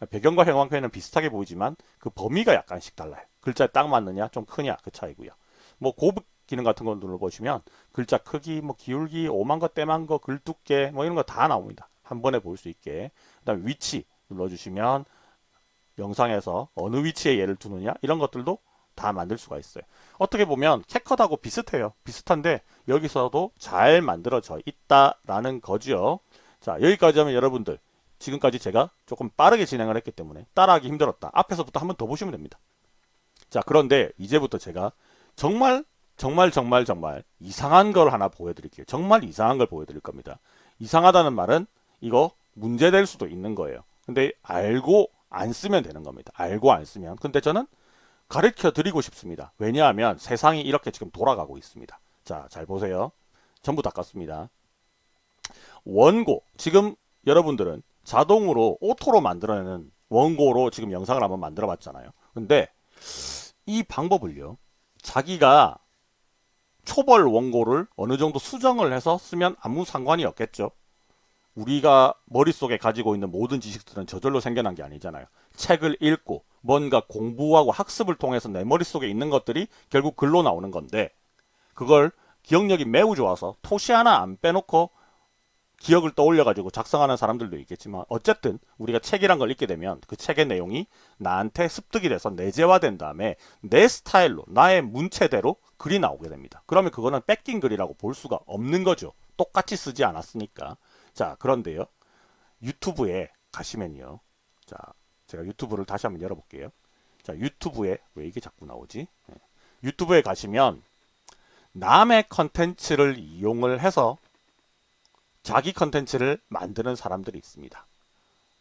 Speaker 1: 배경과 형광펜은 비슷하게 보이지만 그 범위가 약간씩 달라요. 글자에 딱 맞느냐 좀 크냐 그 차이고요. 뭐 고급 기능 같은 거 눌러보시면 글자 크기, 뭐 기울기, 오만 거, 떼만 거, 글 두께 뭐 이런 거 다 나옵니다. 한 번에 볼 수 있게. 그 다음에 위치 눌러주시면 영상에서 어느 위치에 얘를 두느냐 이런 것들도 다 만들 수가 있어요. 어떻게 보면 캣컷하고 비슷해요. 비슷한데 여기서도 잘 만들어져 있다라는 거죠. 자 여기까지 하면 여러분들 지금까지 제가 조금 빠르게 진행을 했기 때문에 따라하기 힘들었다. 앞에서부터 한번 더 보시면 됩니다. 자 그런데 이제부터 제가 정말 정말 정말 정말 이상한 걸 하나 보여드릴게요. 정말 이상한 걸 보여드릴 겁니다. 이상하다는 말은 이거 문제될 수도 있는 거예요. 근데 알고 안 쓰면 되는 겁니다. 알고 안 쓰면. 근데 저는 가르쳐 드리고 싶습니다. 왜냐하면 세상이 이렇게 지금 돌아가고 있습니다. 자, 잘 보세요. 전부 다 깠습니다. 원고. 지금 여러분들은 자동으로 오토로 만들어내는 원고로 지금 영상을 한번 만들어 봤잖아요. 근데 이 방법을요. 자기가 초벌 원고를 어느 정도 수정을 해서 쓰면 아무 상관이 없겠죠. 우리가 머릿속에 가지고 있는 모든 지식들은 저절로 생겨난 게 아니잖아요. 책을 읽고 뭔가 공부하고 학습을 통해서 내 머릿속에 있는 것들이 결국 글로 나오는 건데 그걸 기억력이 매우 좋아서 토시 하나 안 빼놓고 기억을 떠올려 가지고 작성하는 사람들도 있겠지만 어쨌든 우리가 책이란 걸 읽게 되면 그 책의 내용이 나한테 습득이 돼서 내재화된 다음에 내 스타일로 나의 문체대로 글이 나오게 됩니다. 그러면 그거는 뺏긴 글이라고 볼 수가 없는 거죠. 똑같이 쓰지 않았으니까. 자, 그런데요. 유튜브에 가시면요. 자, 제가 유튜브를 다시 한번 열어볼게요. 자, 유튜브에 왜 이게 자꾸 나오지? 네. 유튜브에 가시면 남의 컨텐츠를 이용을 해서 자기 컨텐츠를 만드는 사람들이 있습니다.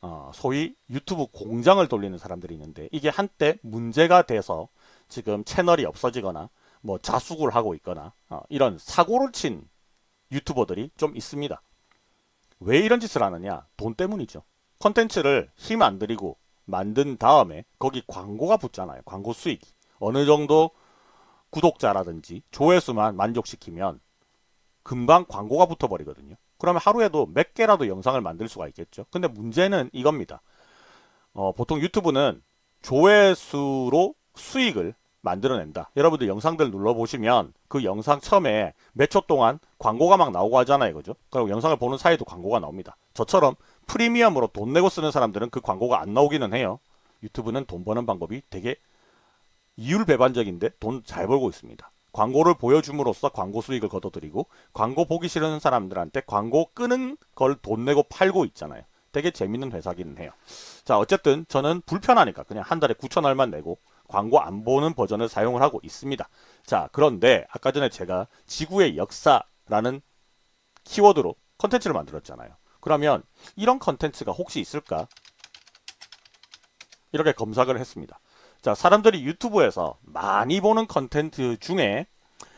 Speaker 1: 어, 소위 유튜브 공장을 돌리는 사람들이 있는데 이게 한때 문제가 돼서 지금 채널이 없어지거나 뭐 자숙을 하고 있거나 어, 이런 사고를 친 유튜버들이 좀 있습니다. 왜 이런 짓을 하느냐? 돈 때문이죠. 컨텐츠를 힘 안 들이고 만든 다음에 거기 광고가 붙잖아요. 광고 수익. 어느 정도 구독자라든지 조회수만 만족시키면 금방 광고가 붙어버리거든요. 그러면 하루에도 몇 개라도 영상을 만들 수가 있겠죠. 근데 문제는 이겁니다. 어, 보통 유튜브는 조회수로 수익을 만들어낸다. 여러분들 영상들 눌러보시면 그 영상 처음에 몇 초 동안 광고가 막 나오고 하잖아요. 그죠? 그리고 영상을 보는 사이에도 광고가 나옵니다. 저처럼 프리미엄으로 돈 내고 쓰는 사람들은 그 광고가 안 나오기는 해요. 유튜브는 돈 버는 방법이 되게 이율배반적인데 돈 잘 벌고 있습니다. 광고를 보여줌으로써 광고 수익을 거둬들이고 광고 보기 싫은 사람들한테 광고 끄는 걸 돈 내고 팔고 있잖아요. 되게 재밌는 회사기는 해요. 자 어쨌든 저는 불편하니까 그냥 한 달에 9천 얼만 내고 광고 안 보는 버전을 사용을 하고 있습니다. 자 그런데 아까 전에 제가 지구의 역사라는 키워드로 컨텐츠를 만들었잖아요. 그러면 이런 컨텐츠가 혹시 있을까? 이렇게 검색을 했습니다. 자, 사람들이 유튜브에서 많이 보는 컨텐츠 중에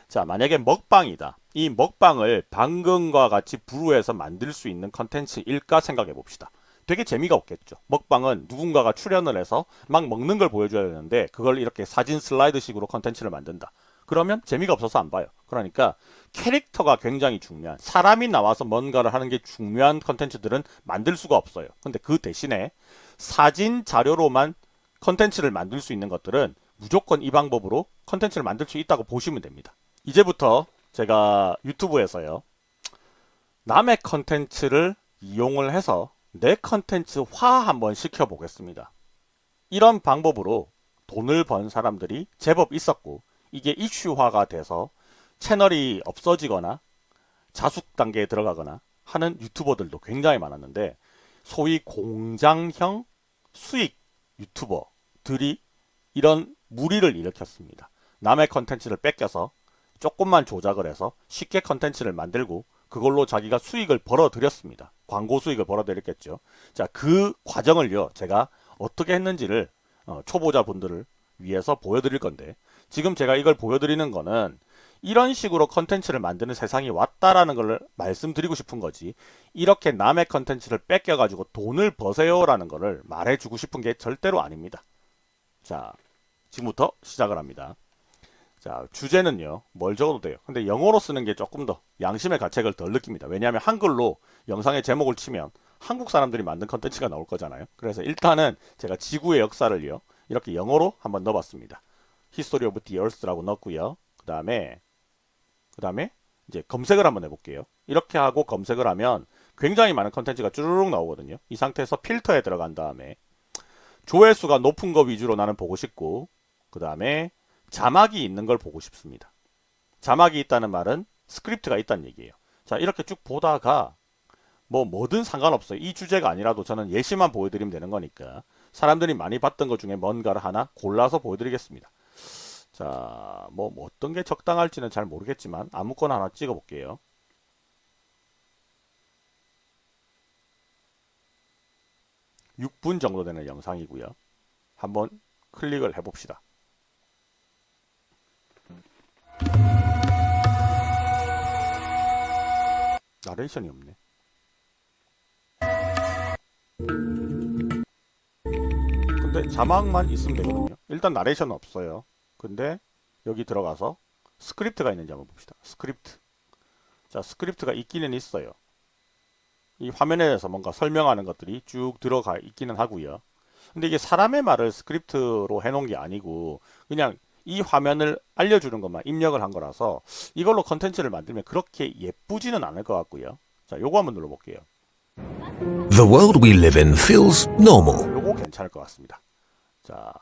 Speaker 1: 자, 만약에 먹방이다. 이 먹방을 방금과 같이 Vrew에서 만들 수 있는 컨텐츠일까 생각해 봅시다. 되게 재미가 없겠죠. 먹방은 누군가가 출연을 해서 막 먹는 걸 보여줘야 되는데 그걸 이렇게 사진 슬라이드식으로 컨텐츠를 만든다. 그러면 재미가 없어서 안 봐요. 그러니까 캐릭터가 굉장히 중요한 사람이 나와서 뭔가를 하는 게 중요한 컨텐츠들은 만들 수가 없어요. 근데 그 대신에 사진 자료로만 컨텐츠를 만들 수 있는 것들은 무조건 이 방법으로 컨텐츠를 만들 수 있다고 보시면 됩니다. 이제부터 제가 유튜브에서요. 남의 컨텐츠를 이용을 해서 내 컨텐츠화 한번 시켜보겠습니다. 이런 방법으로 돈을 번 사람들이 제법 있었고 이게 이슈화가 돼서 채널이 없어지거나 자숙 단계에 들어가거나 하는 유튜버들도 굉장히 많았는데 소위 공장형 수익 유튜버들이 이런 물의를 일으켰습니다. 남의 컨텐츠를 베껴서 조금만 조작을 해서 쉽게 컨텐츠를 만들고 그걸로 자기가 수익을 벌어들였습니다. 광고 수익을 벌어들였겠죠. 자, 그 과정을요, 제가 어떻게 했는지를 어, 초보자분들을 위해서 보여드릴 건데 지금 제가 이걸 보여드리는 거는 이런 식으로 컨텐츠를 만드는 세상이 왔다라는 걸 말씀드리고 싶은 거지 이렇게 남의 컨텐츠를 뺏겨가지고 돈을 버세요라는 거를 말해주고 싶은 게 절대로 아닙니다. 자, 지금부터 시작을 합니다. 자, 주제는요. 뭘 적어도 돼요. 근데 영어로 쓰는 게 조금 더 양심의 가책을 덜 느낍니다. 왜냐하면 한글로 영상의 제목을 치면 한국 사람들이 만든 컨텐츠가 나올 거잖아요. 그래서 일단은 제가 지구의 역사를요. 이렇게 영어로 한번 넣어봤습니다. History of the Earth라고 넣었고요. 그 다음에 그 다음에 이제 검색을 한번 해볼게요. 이렇게 하고 검색을 하면 굉장히 많은 컨텐츠가 쭈르륵 나오거든요. 이 상태에서 필터에 들어간 다음에 조회수가 높은 거 위주로 나는 보고 싶고 그 다음에 자막이 있는 걸 보고 싶습니다. 자막이 있다는 말은 스크립트가 있다는 얘기예요. 자 이렇게 쭉 보다가 뭐 뭐든 상관없어요. 이 주제가 아니라도 저는 예시만 보여드리면 되는 거니까 사람들이 많이 봤던 것 중에 뭔가를 하나 골라서 보여드리겠습니다. 자, 뭐, 뭐 어떤 게 적당할지는 잘 모르겠지만 아무거나 하나 찍어 볼게요. (6분) 정도 되는 영상이고요 한번 클릭을 해봅시다 나레이션이 없네 근데 자막만 있으면 되거든요 일단 나레이션은 없어요 근데 여기 들어가서 스크립트가 있는지 한번 봅시다. 스크립트. 자, 스크립트가 있기는 있어요. 이 화면에서 뭔가 설명하는 것들이 쭉 들어가 있기는 하고요. 근데 이게 사람의 말을 스크립트로 해놓은 게 아니고 그냥 이 화면을 알려주는 것만 입력을 한 거라서 이걸로 컨텐츠를 만들면 그렇게 예쁘지는 않을 것 같고요. 자, 요거 한번 눌러볼게요.
Speaker 5: The world we live in feels normal.
Speaker 1: 요거 괜찮을 것 같습니다. 자.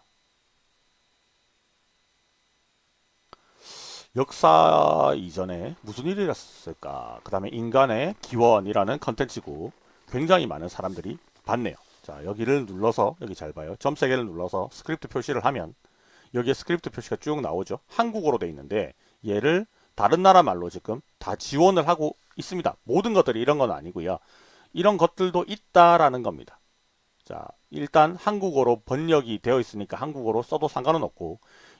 Speaker 1: 역사 이전에 무슨 일이 있었을까? 그 다음에 인간의 기원이라는 컨텐츠고 굉장히 많은 사람들이 봤네요. 자, 여기를 눌러서, 여기 잘 봐요. 점 3개를 눌러서 스크립트 표시를 하면 여기에 스크립트 표시가 쭉 나오죠. 한국어로 돼 있는데 얘를 다른 나라 말로 지금 다 지원을 하고 있습니다. 모든 것들이 이런 건 아니고요. 이런 것들도 있다라는 겁니다. 자, 일단 한국어로 번역이 되어 있으니까 한국어로 써도 상관은 없고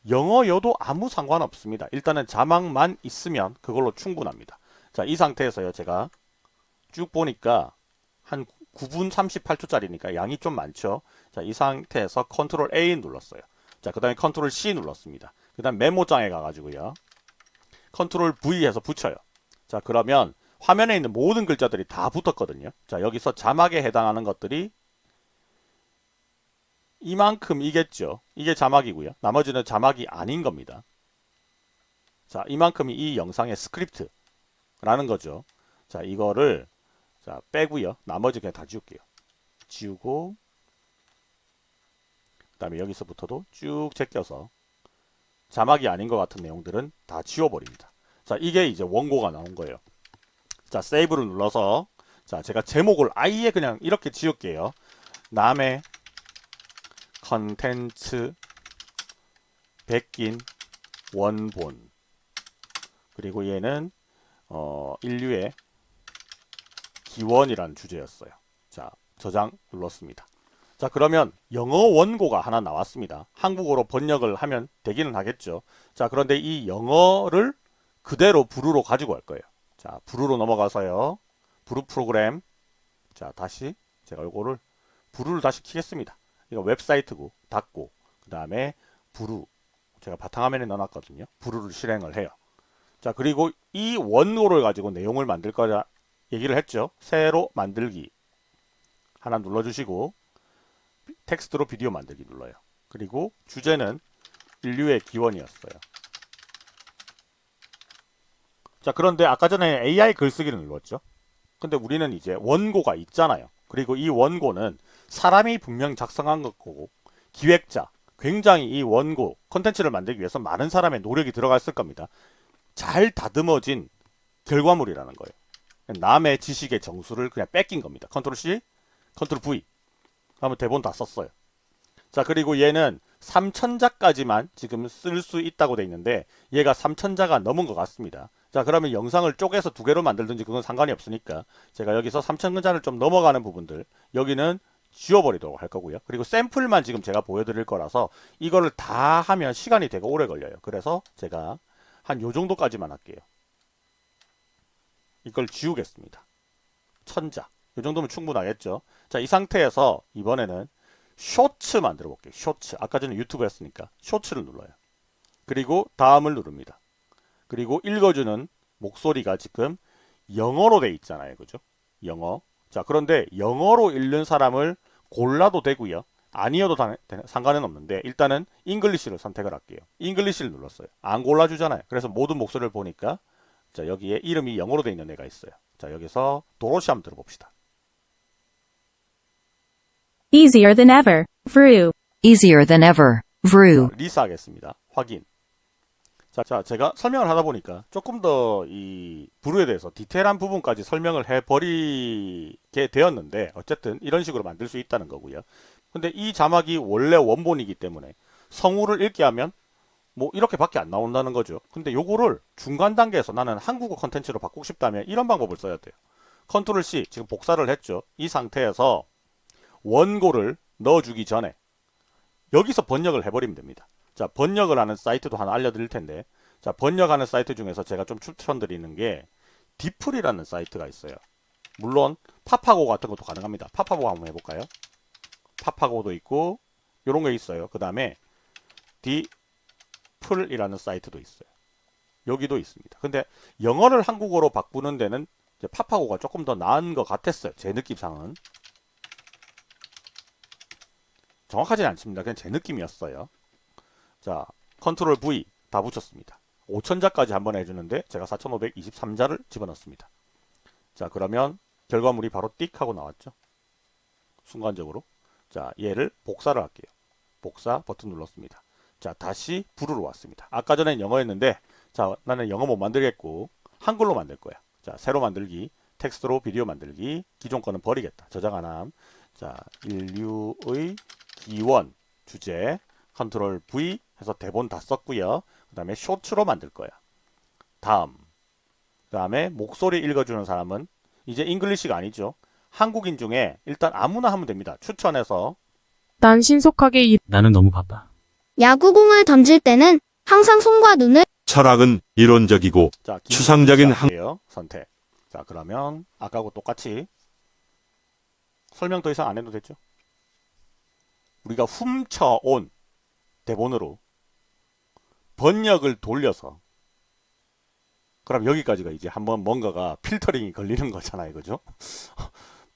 Speaker 1: 영어여도 아무 상관없습니다. 일단은 자막만 있으면 그걸로 충분합니다. 자, 이 상태에서요. 제가 쭉 보니까 한 9분 38초짜리니까 양이 좀 많죠. 자, 이 상태에서 컨트롤 A 눌렀어요. 자, 그 다음에 컨트롤 C 눌렀습니다. 그 다음 메모장에 가가지고요. 컨트롤 V 해서 붙여요. 자, 그러면 화면에 있는 모든 글자들이 다 붙었거든요. 자, 여기서 자막에 해당하는 것들이 이만큼이겠죠. 이게 자막이고요. 나머지는 자막이 아닌 겁니다. 자, 이만큼이 이 영상의 스크립트라는 거죠. 자, 이거를 자, 빼고요. 나머지 그냥 다 지울게요. 지우고 그 다음에 여기서부터도 쭉 제껴서 자막이 아닌 것 같은 내용들은 다 지워버립니다. 자, 이게 이제 원고가 나온 거예요. 자, 세이브를 눌러서 자, 제가 제목을 아예 그냥 이렇게 지울게요. 남의 컨텐츠 베낀 원본 그리고 얘는 어, 인류의 기원이라는 주제였어요. 자, 저장 눌렀습니다. 자, 그러면 영어 원고가 하나 나왔습니다. 한국어로 번역을 하면 되기는 하겠죠. 자, 그런데 이 영어를 그대로 부루로 가지고 갈 거예요. 자, 부루로 넘어가서요. 부루 프로그램. 자, 다시 제가 이거를 부루를 다시 키겠습니다. 이거 웹사이트고 닫고 그 다음에 부루 제가 바탕화면에 넣어놨거든요. 부루를 실행을 해요. 자 그리고 이 원고를 가지고 내용을 만들 거라 얘기를 했죠. 새로 만들기 하나 눌러주시고 텍스트로 비디오 만들기 눌러요. 그리고 주제는 인류의 기원이었어요. 자 그런데 아까 전에 AI 글쓰기를 눌렀죠. 근데 우리는 이제 원고가 있잖아요. 그리고 이 원고는 사람이 분명 작성한 거고 기획자 굉장히 이 원고 컨텐츠를 만들기 위해서 많은 사람의 노력이 들어갔을 겁니다. 잘 다듬어진 결과물이라는 거예요. 남의 지식의 정수를 그냥 뺏긴 겁니다. 컨트롤 C, 컨트롤 V 하면 대본 다 썼어요. 자 그리고 얘는 3천자까지만 지금 쓸 수 있다고 돼 있는데 얘가 3천자가 넘은 것 같습니다. 자 그러면 영상을 쪼개서 두 개로 만들든지 그건 상관이 없으니까 제가 여기서 3천자를 좀 넘어가는 부분들 여기는 지워버리도록 할 거고요. 그리고 샘플만 지금 제가 보여드릴 거라서 이거를 다 하면 시간이 되게 오래 걸려요. 그래서 제가 한 요 정도까지만 할게요. 이걸 지우겠습니다. 천자. 이 정도면 충분하겠죠. 자, 이 상태에서 이번에는 쇼츠 만들어 볼게요. 쇼츠. 아까 전에 유튜브 했으니까 쇼츠를 눌러요. 그리고 다음을 누릅니다. 그리고 읽어주는 목소리가 지금 영어로 돼 있잖아요. 그죠? 영어. 자, 그런데 영어로 읽는 사람을 골라도 되고요. 아니어도 다, 상관은 없는데 일단은 English를 선택을 할게요. English를 눌렀어요. 안 골라주잖아요. 그래서 모든 목소리를 보니까 자 여기에 이름이 영어로 돼 있는 애가 있어요. 자 여기서 도로시 한번 들어봅시다.
Speaker 6: Easier than ever. Vrew.
Speaker 7: Easier than ever. Vrew.
Speaker 1: 자, 리스 하겠습니다. 확인. 자, 자, 제가 설명을 하다 보니까 조금 더 이 브루에 대해서 디테일한 부분까지 설명을 해버리게 되었는데 어쨌든 이런 식으로 만들 수 있다는 거고요. 근데 이 자막이 원래 원본이기 때문에 성우를 읽게 하면 뭐 이렇게밖에 안 나온다는 거죠. 근데 요거를 중간 단계에서 나는 한국어 컨텐츠로 바꾸고 싶다면 이런 방법을 써야 돼요. 컨트롤 C 지금 복사를 했죠. 이 상태에서 원고를 넣어주기 전에 여기서 번역을 해버리면 됩니다. 자 번역을 하는 사이트도 하나 알려드릴 텐데 자 번역하는 사이트 중에서 제가 좀 추천드리는 게 DeepL이라는 사이트가 있어요. 물론 파파고 같은 것도 가능합니다. 파파고 한번 해볼까요? 파파고도 있고 이런 게 있어요. 그 다음에 DeepL이라는 사이트도 있어요. 여기도 있습니다. 근데 영어를 한국어로 바꾸는 데는 이제 파파고가 조금 더 나은 것 같았어요. 제 느낌상은. 정확하지는 않습니다. 그냥 제 느낌이었어요. 자, 컨트롤 V 다 붙였습니다. 5000자까지 한 번 해주는데 제가 4523자를 집어넣습니다. 자, 그러면 결과물이 바로 띡 하고 나왔죠. 순간적으로. 자, 얘를 복사를 할게요. 복사 버튼 눌렀습니다. 자, 다시 Vrew로 왔습니다. 아까 전엔 영어였는데 자, 나는 영어 못 만들겠고 한글로 만들 거야. 자, 새로 만들기, 텍스트로 비디오 만들기, 기존 거는 버리겠다. 저장 안 함. 자, 인류의 기원 주제 control V 해서 대본 다 썼고요. 그 다음에 쇼츠로 만들 거야. 다음. 그 다음에 목소리 읽어주는 사람은 이제 English가 아니죠. 한국인 중에 일단 아무나 하면 됩니다. 추천해서
Speaker 8: 난 신속하게 일
Speaker 9: 나는 너무 바빠.
Speaker 10: 야구공을 던질 때는 항상 손과 눈을
Speaker 11: 철학은 이론적이고
Speaker 1: 자,
Speaker 11: 추상적인
Speaker 1: 한 선택. 자, 그러면 아까하고 똑같이 설명 더 이상 안 해도 되죠? 우리가 훔쳐온 대본으로 번역을 돌려서 그럼 여기까지가 이제 한번 뭔가가 필터링이 걸리는 거잖아요. 그죠?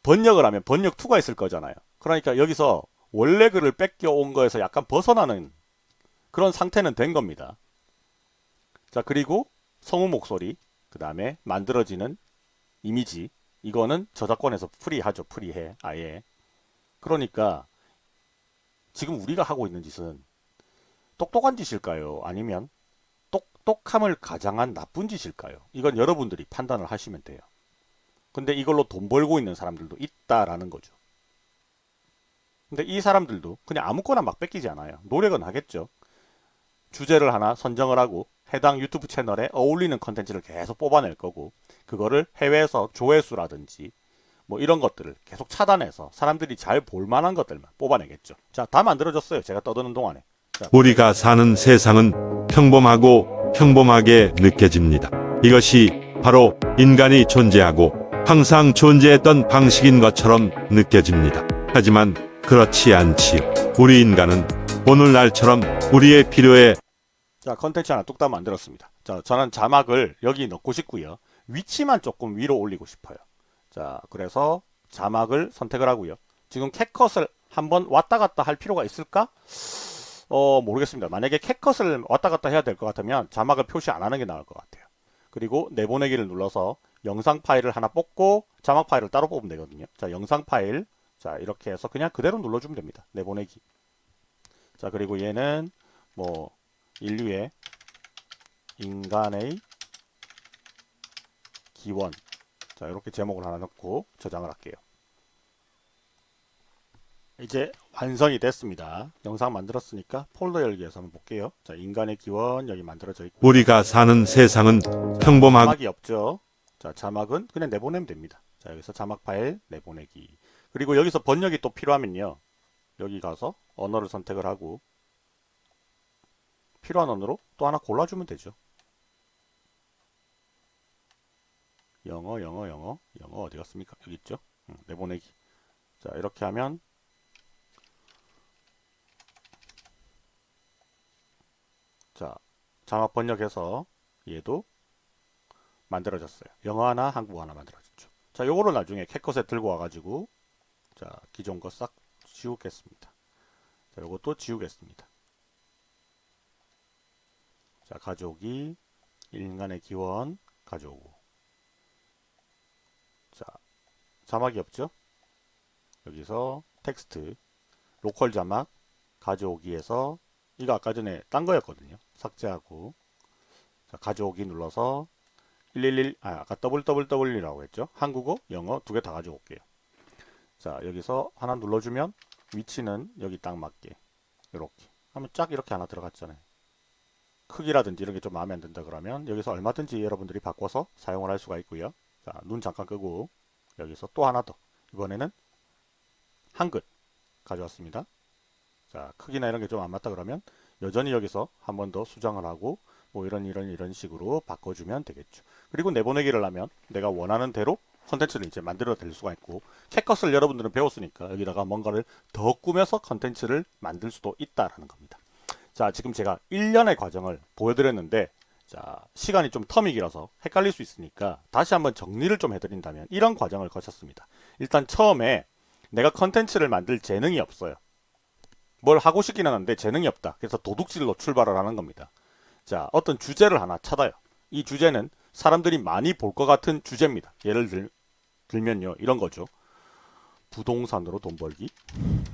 Speaker 1: 번역을 하면 번역 2가 있을 거잖아요. 그러니까 여기서 원래 글을 뺏겨온 거에서 약간 벗어나는 그런 상태는 된 겁니다. 자, 그리고 성우 목소리, 그 다음에 만들어지는 이미지, 이거는 저작권에서 프리하죠. 프리해. 아예. 그러니까 지금 우리가 하고 있는 짓은 똑똑한 짓일까요? 아니면 똑똑함을 가장한 나쁜 짓일까요? 이건 여러분들이 판단을 하시면 돼요. 근데 이걸로 돈 벌고 있는 사람들도 있다라는 거죠. 근데 이 사람들도 그냥 아무거나 막 뺏기지 않아요. 노력은 하겠죠. 주제를 하나 선정을 하고 해당 유튜브 채널에 어울리는 컨텐츠를 계속 뽑아낼 거고 그거를 해외에서 조회수라든지 뭐 이런 것들을 계속 차단해서 사람들이 잘 볼만한 것들만 뽑아내겠죠. 자, 다 만들어졌어요. 제가 떠드는 동안에. 자,
Speaker 11: 우리가 사는 세상은 평범하고 평범하게 느껴집니다. 이것이 바로 인간이 존재하고 항상 존재했던 방식인 것처럼 느껴집니다. 하지만 그렇지 않지요. 우리 인간은 오늘날처럼 우리의 필요에
Speaker 1: 자, 컨텐츠 하나 뚝딱 만들었습니다. 자, 저는 자막을 여기 넣고 싶고요. 위치만 조금 위로 올리고 싶어요. 자, 그래서 자막을 선택을 하고요. 지금 캣컷을 한번 왔다 갔다 할 필요가 있을까? 어, 모르겠습니다. 만약에 캣컷을 왔다 갔다 해야 될 것 같으면 자막을 표시 안 하는 게 나을 것 같아요. 그리고 내보내기를 눌러서 영상 파일을 하나 뽑고 자막 파일을 따로 뽑으면 되거든요. 자, 영상 파일. 자, 이렇게 해서 그냥 그대로 눌러주면 됩니다. 내보내기. 자, 그리고 얘는 뭐 인류의 인간의 기원 자 이렇게 제목을 하나 넣고 저장을 할게요. 이제 완성이 됐습니다. 영상 만들었으니까 폴더 열기에서 한번 볼게요. 자 인간의 기원 여기 만들어져 있고.
Speaker 11: 우리가 사는 세상은 평범하고
Speaker 1: 자막이 없죠. 자 자막은 그냥 내보내면 됩니다. 자 여기서 자막 파일 내보내기. 그리고 여기서 번역이 또 필요하면요. 여기 가서 언어를 선택을 하고 필요한 언어로 또 하나 골라주면 되죠. 영어, 영어, 영어, 영어 어디 갔습니까? 여기 있죠? 응, 내보내기. 자, 이렇게 하면 자, 자막 번역해서 얘도 만들어졌어요. 영어 하나, 한국어 하나 만들어졌죠. 자, 요거를 나중에 캣컷에 들고 와가지고 자, 기존 거 싹 지우겠습니다. 자, 요것도 지우겠습니다. 자, 가져오기, 인간의 기원, 가져오고. 자, 자막이 없죠? 여기서 텍스트, 로컬 자막, 가져오기에서, 이거 아까 전에 딴 거였거든요. 삭제하고. 자, 가져오기 눌러서, 111, 아, 아까 www라고 했죠? 한국어, 영어 두 개 다 가져올게요. 자, 여기서 하나 눌러주면, 위치는 여기 딱 맞게. 이렇게. 하면 쫙 이렇게 하나 들어갔잖아요. 크기라든지 이런 게 좀 마음에 안 든다 그러면 여기서 얼마든지 여러분들이 바꿔서 사용을 할 수가 있고요. 자, 눈 잠깐 끄고 여기서 또 하나 더. 이번에는 한글 가져왔습니다. 자, 크기나 이런 게 좀 안 맞다 그러면 여전히 여기서 한 번 더 수정을 하고 뭐 이런 이런 이런 식으로 바꿔주면 되겠죠. 그리고 내보내기를 하면 내가 원하는 대로 컨텐츠를 이제 만들어 낼 수가 있고 캡컷을 여러분들은 배웠으니까 여기다가 뭔가를 더 꾸며서 컨텐츠를 만들 수도 있다라는 겁니다. 자, 지금 제가 일련의 과정을 보여드렸는데 자, 시간이 좀 term이 길어서 헷갈릴 수 있으니까 다시 한번 정리를 좀 해드린다면 이런 과정을 거쳤습니다. 일단 처음에 내가 컨텐츠를 만들 재능이 없어요. 뭘 하고 싶기는 한데 재능이 없다. 그래서 도둑질로 출발을 하는 겁니다. 자, 어떤 주제를 하나 찾아요. 이 주제는 사람들이 많이 볼 것 같은 주제입니다. 예를 들, 들면요. 이런 거죠. 부동산으로 돈 벌기?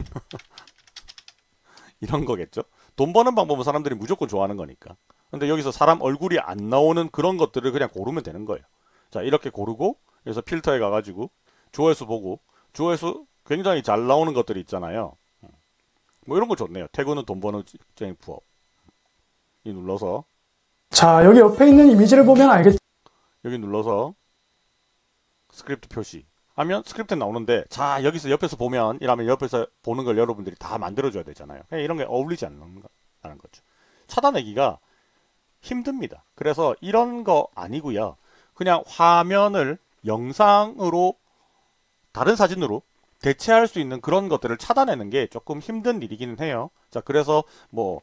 Speaker 1: 이런 거겠죠. 돈 버는 방법은 사람들이 무조건 좋아하는 거니까. 근데 여기서 사람 얼굴이 안 나오는 그런 것들을 그냥 고르면 되는 거예요. 자, 이렇게 고르고 여기서 필터에 가가지고 조회수 보고 조회수 굉장히 잘 나오는 것들이 있잖아요. 뭐 이런 거 좋네요. 퇴근은 돈 버는 직장인 부업. 이 눌러서
Speaker 9: 자, 여기 옆에 있는 이미지를 보면 알겠
Speaker 1: 여기 눌러서 스크립트 표시 하면 스크립트 나오는데 자 여기서 옆에서 보면 이라면 옆에서 보는 걸 여러분들이 다 만들어줘야 되잖아요. 그냥 이런 게 어울리지 않는 거죠. 차단하기가 힘듭니다. 그래서 이런 거 아니고요. 그냥 화면을 영상으로 다른 사진으로 대체할 수 있는 그런 것들을 차단하는 게 조금 힘든 일이기는 해요. 자, 그래서 뭐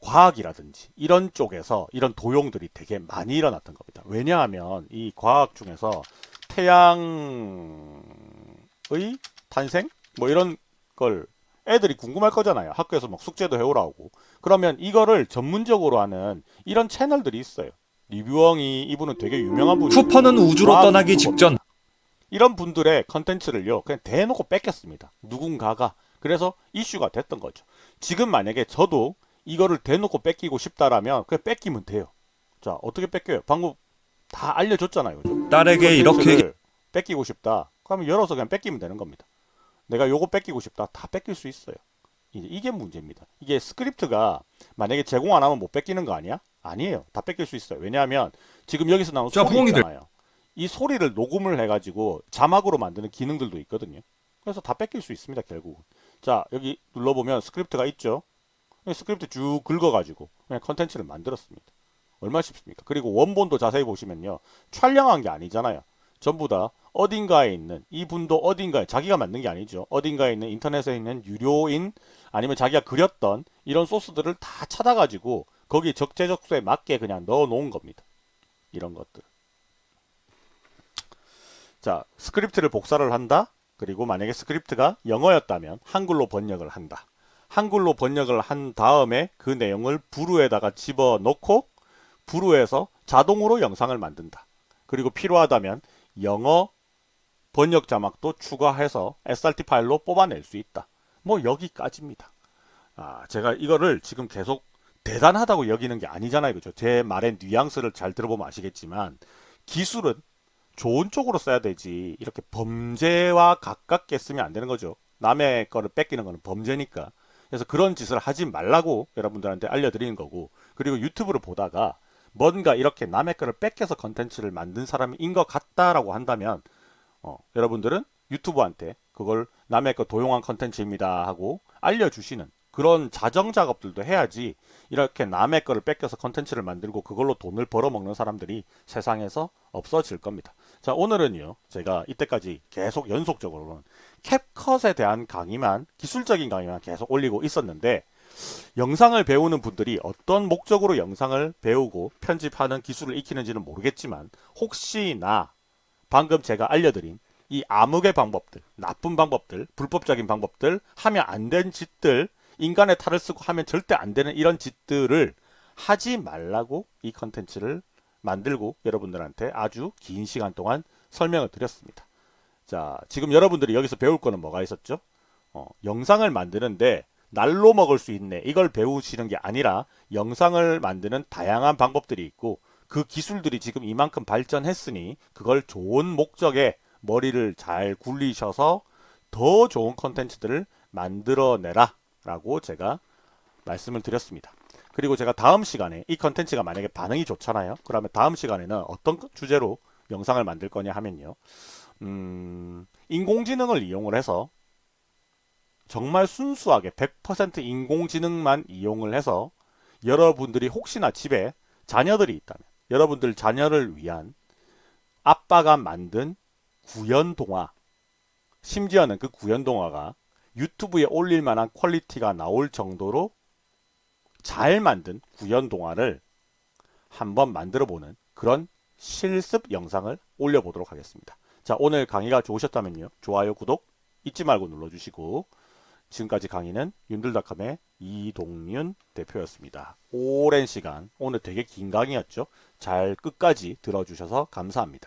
Speaker 1: 과학이라든지 이런 쪽에서 이런 도용들이 되게 많이 일어났던 겁니다. 왜냐하면 이 과학 중에서 태양의 탄생 뭐 이런 걸 애들이 궁금할 거잖아요. 학교에서 막 숙제도 해오라고. 그러면 이거를 전문적으로 하는 이런 채널들이 있어요. 리뷰엉이 이분은 되게 유명한 분이에요.
Speaker 12: 쿠퍼는 우주로
Speaker 1: 과학
Speaker 12: 떠나기
Speaker 1: 유튜버입니다.
Speaker 12: 직전
Speaker 1: 이런 분들의 컨텐츠를요 그냥 대놓고 뺏겼습니다. 누군가가 그래서 이슈가 됐던 거죠. 지금 만약에 저도 이거를 대놓고 뺏기고 싶다라면 그냥 뺏기면 돼요. 자 어떻게 뺏겨요? 방금 다 알려줬잖아요. 그죠?
Speaker 12: 딸에게 이렇게
Speaker 1: 베끼고 싶다. 그러면 열어서 그냥 베끼면 되는 겁니다. 내가 요거 베끼고 싶다. 다 베낄 수 있어요. 이제 이게 문제입니다. 이게 스크립트가 만약에 제공 안 하면 못 베끼는 거 아니야? 아니에요. 다 베낄 수 있어요. 왜냐하면 지금 여기서 나오는
Speaker 12: 자,
Speaker 1: 소리
Speaker 12: 부엉이들.
Speaker 1: 있잖아요. 이 소리를 녹음을 해가지고 자막으로 만드는 기능들도 있거든요. 그래서 다 베낄 수 있습니다. 결국은. 자 여기 눌러보면 스크립트가 있죠. 이 스크립트 쭉 긁어가지고 그냥 컨텐츠를 만들었습니다. 얼마나 쉽습니까? 그리고 원본도 자세히 보시면요. 촬영한 게 아니잖아요. 전부 다 어딘가에 있는 이분도 어딘가에 자기가 만든 게 아니죠. 어딘가에 있는 인터넷에 있는 유료인 아니면 자기가 그렸던 이런 소스들을 다 찾아가지고 거기 적재적소에 맞게 그냥 넣어 놓은 겁니다. 이런 것들. 자, 스크립트를 복사를 한다. 그리고 만약에 스크립트가 영어였다면 한글로 번역을 한다. 한글로 번역을 한 다음에 그 내용을 부루에다가 집어넣고 부루에서 자동으로 영상을 만든다. 그리고 필요하다면 영어 번역 자막도 추가해서 SRT 파일로 뽑아낼 수 있다. 뭐 여기까지입니다. 아, 제가 이거를 지금 계속 대단하다고 여기는 게 아니잖아요. 그죠? 제 말의 뉘앙스를 잘 들어보면 아시겠지만 기술은 좋은 쪽으로 써야 되지 이렇게 범죄와 가깝게 쓰면 안 되는 거죠. 남의 거를 뺏기는 거는 범죄니까. 그래서 그런 짓을 하지 말라고 여러분들한테 알려드리는 거고 그리고 유튜브를 보다가 뭔가 이렇게 남의 거를 베껴서 컨텐츠를 만든 사람인 것 같다라고 한다면 어, 여러분들은 유튜브한테 그걸 남의 거 도용한 컨텐츠입니다 하고 알려주시는 그런 자정 작업들도 해야지 이렇게 남의 거를 베껴서 컨텐츠를 만들고 그걸로 돈을 벌어먹는 사람들이 세상에서 없어질 겁니다. 자 오늘은요 제가 이때까지 계속 연속적으로는 캡컷에 대한 강의만 기술적인 강의만 계속 올리고 있었는데 영상을 배우는 분들이 어떤 목적으로 영상을 배우고 편집하는 기술을 익히는지는 모르겠지만 혹시나 방금 제가 알려드린 이 암흑의 방법들, 나쁜 방법들, 불법적인 방법들, 하면 안 된 짓들, 인간의 탈을 쓰고 하면 절대 안 되는 이런 짓들을 하지 말라고 이 컨텐츠를 만들고 여러분들한테 아주 긴 시간 동안 설명을 드렸습니다. 자, 지금 여러분들이 여기서 배울 거는 뭐가 있었죠? 어, 영상을 만드는데 날로 먹을 수 있네. 이걸 배우시는 게 아니라 영상을 만드는 다양한 방법들이 있고 그 기술들이 지금 이만큼 발전했으니 그걸 좋은 목적에 머리를 잘 굴리셔서 더 좋은 컨텐츠들을 만들어내라 라고 제가 말씀을 드렸습니다. 그리고 제가 다음 시간에 이 컨텐츠가 만약에 반응이 좋잖아요. 그러면 다음 시간에는 어떤 주제로 영상을 만들 거냐 하면요. 음, 인공지능을 이용을 해서 정말 순수하게 100% 인공지능만 이용을 해서 여러분들이 혹시나 집에 자녀들이 있다면 여러분들 자녀를 위한 아빠가 만든 구연 동화 심지어는 그 구연 동화가 유튜브에 올릴 만한 quality가 나올 정도로 잘 만든 구연 동화를 한번 만들어 보는 그런 실습 영상을 올려보도록 하겠습니다. 자, 오늘 강의가 좋으셨다면요. 좋아요, 구독 잊지 말고 눌러주시고 지금까지 강의는 윤들닷컴의 이동윤 대표였습니다. 오랜 시간, 오늘 되게 긴 강의였죠. 잘 끝까지 들어주셔서 감사합니다.